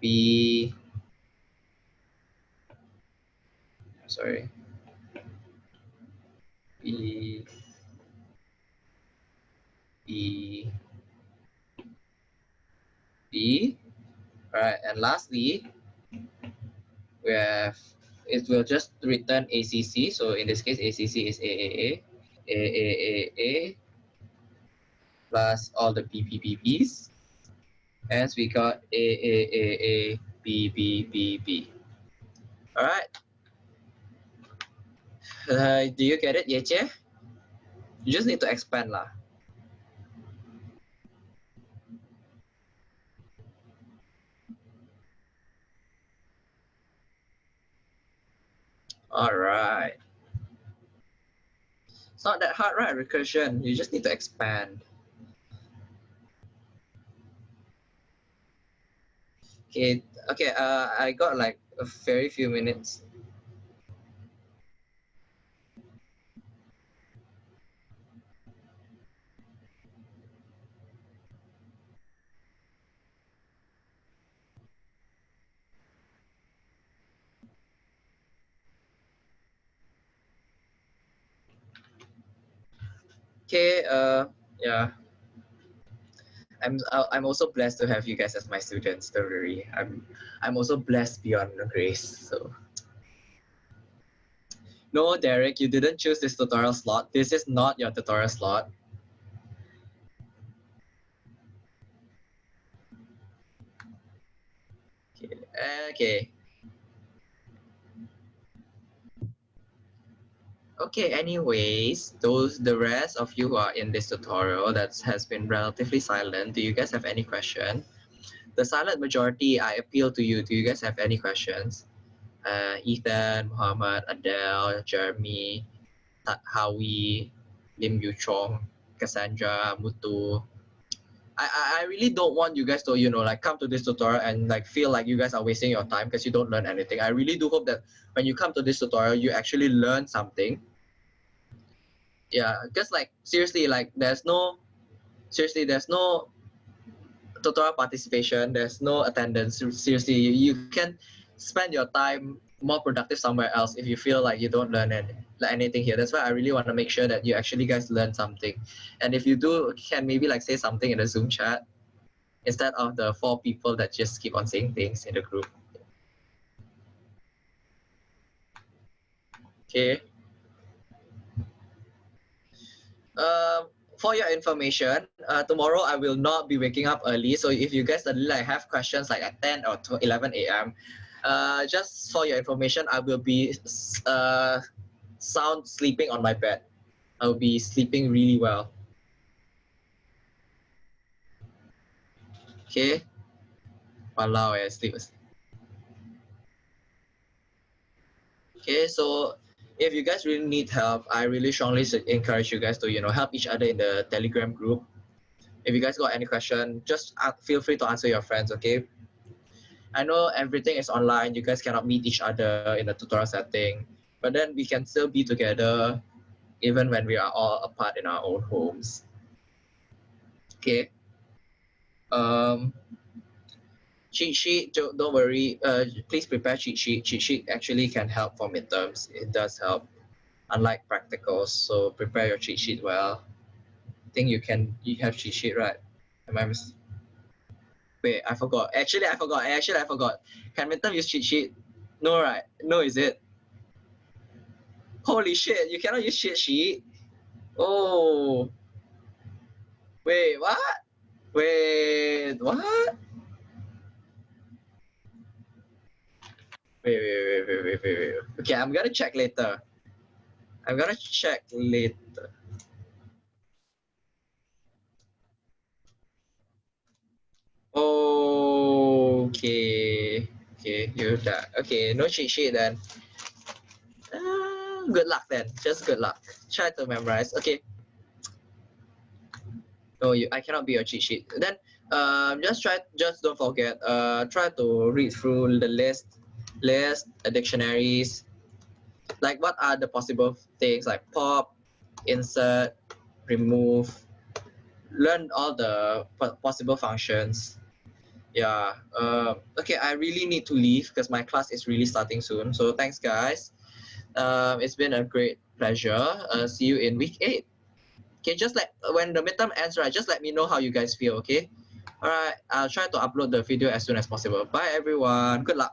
B, sorry, B, B, B. All right, and lastly, we have it will just return ACC. So in this case, ACC is AAA, AAAA plus all the BBBBs. Hence, we got AAAA, BBBB. All right. Uh, do you get it, Yeche? You just need to expand lah. All right. It's not that hard, right? Recursion. You just need to expand. Okay, okay, uh, I got like a very few minutes. Okay, uh, yeah. I'm I'm also blessed to have you guys as my students. Don't worry, I'm I'm also blessed beyond the grace. So no, Derek, you didn't choose this tutorial slot. This is not your tutorial slot. Okay. Okay. Okay, anyways, those the rest of you who are in this tutorial that has been relatively silent, do you guys have any question? The silent majority, I appeal to you. Do you guys have any questions? Uh, Ethan, Muhammad, Adele, Jeremy, Howie, Lim Yu Chong, Cassandra, Mutu. I, I really don't want you guys to, you know, like come to this tutorial and like feel like you guys are wasting your time because you don't learn anything. I really do hope that when you come to this tutorial, you actually learn something. Yeah, because like seriously, like there's no, seriously, there's no tutorial participation. There's no attendance. Seriously, you, you can spend your time more productive somewhere else if you feel like you don't learn any, like anything here. That's why I really want to make sure that you actually guys learn something. And if you do, can maybe like say something in the Zoom chat instead of the four people that just keep on saying things in the group. Okay. Um, for your information, uh, tomorrow I will not be waking up early. So if you guys suddenly like have questions like at 10 or 11 a.m., uh, just for your information, I will be uh, sound sleeping on my bed. I will be sleeping really well. Okay. Walao, I sleep. Okay, so if you guys really need help, I really strongly encourage you guys to you know help each other in the Telegram group. If you guys got any question, just feel free to answer your friends. Okay. I know everything is online. You guys cannot meet each other in a tutorial setting, but then we can still be together even when we are all apart in our own homes. Okay. Um, cheat sheet, don't, don't worry. Uh, please prepare cheat sheet. Cheat sheet actually can help for midterms. It does help, unlike practicals. So prepare your cheat sheet well. I think you can. You have cheat sheet, right? Am I mis- Wait, I forgot. Actually, I forgot. Actually, I forgot. Can midterm use cheat sheet? No, right? No, is it? Holy shit! You cannot use cheat sheet. Oh. Wait, what? Wait, what? Wait, wait, wait, wait, wait, wait, wait. Okay, I'm gonna check later. I'm gonna check later. Okay. Okay, you're done. Okay, no cheat sheet then. Uh, good luck then. Just good luck. Try to memorize. Okay. No, you. I cannot be your cheat sheet. Then, um, just try. Just don't forget. Uh, try to read through the list list, dictionaries, like what are the possible things like pop, insert, remove, learn all the possible functions. Yeah, uh, okay, I really need to leave because my class is really starting soon. So thanks guys. Um, it's been a great pleasure. Uh, see you in week eight. Okay, just like when the midterm ends, right, just let me know how you guys feel, okay? All right, I'll try to upload the video as soon as possible. Bye everyone, good luck.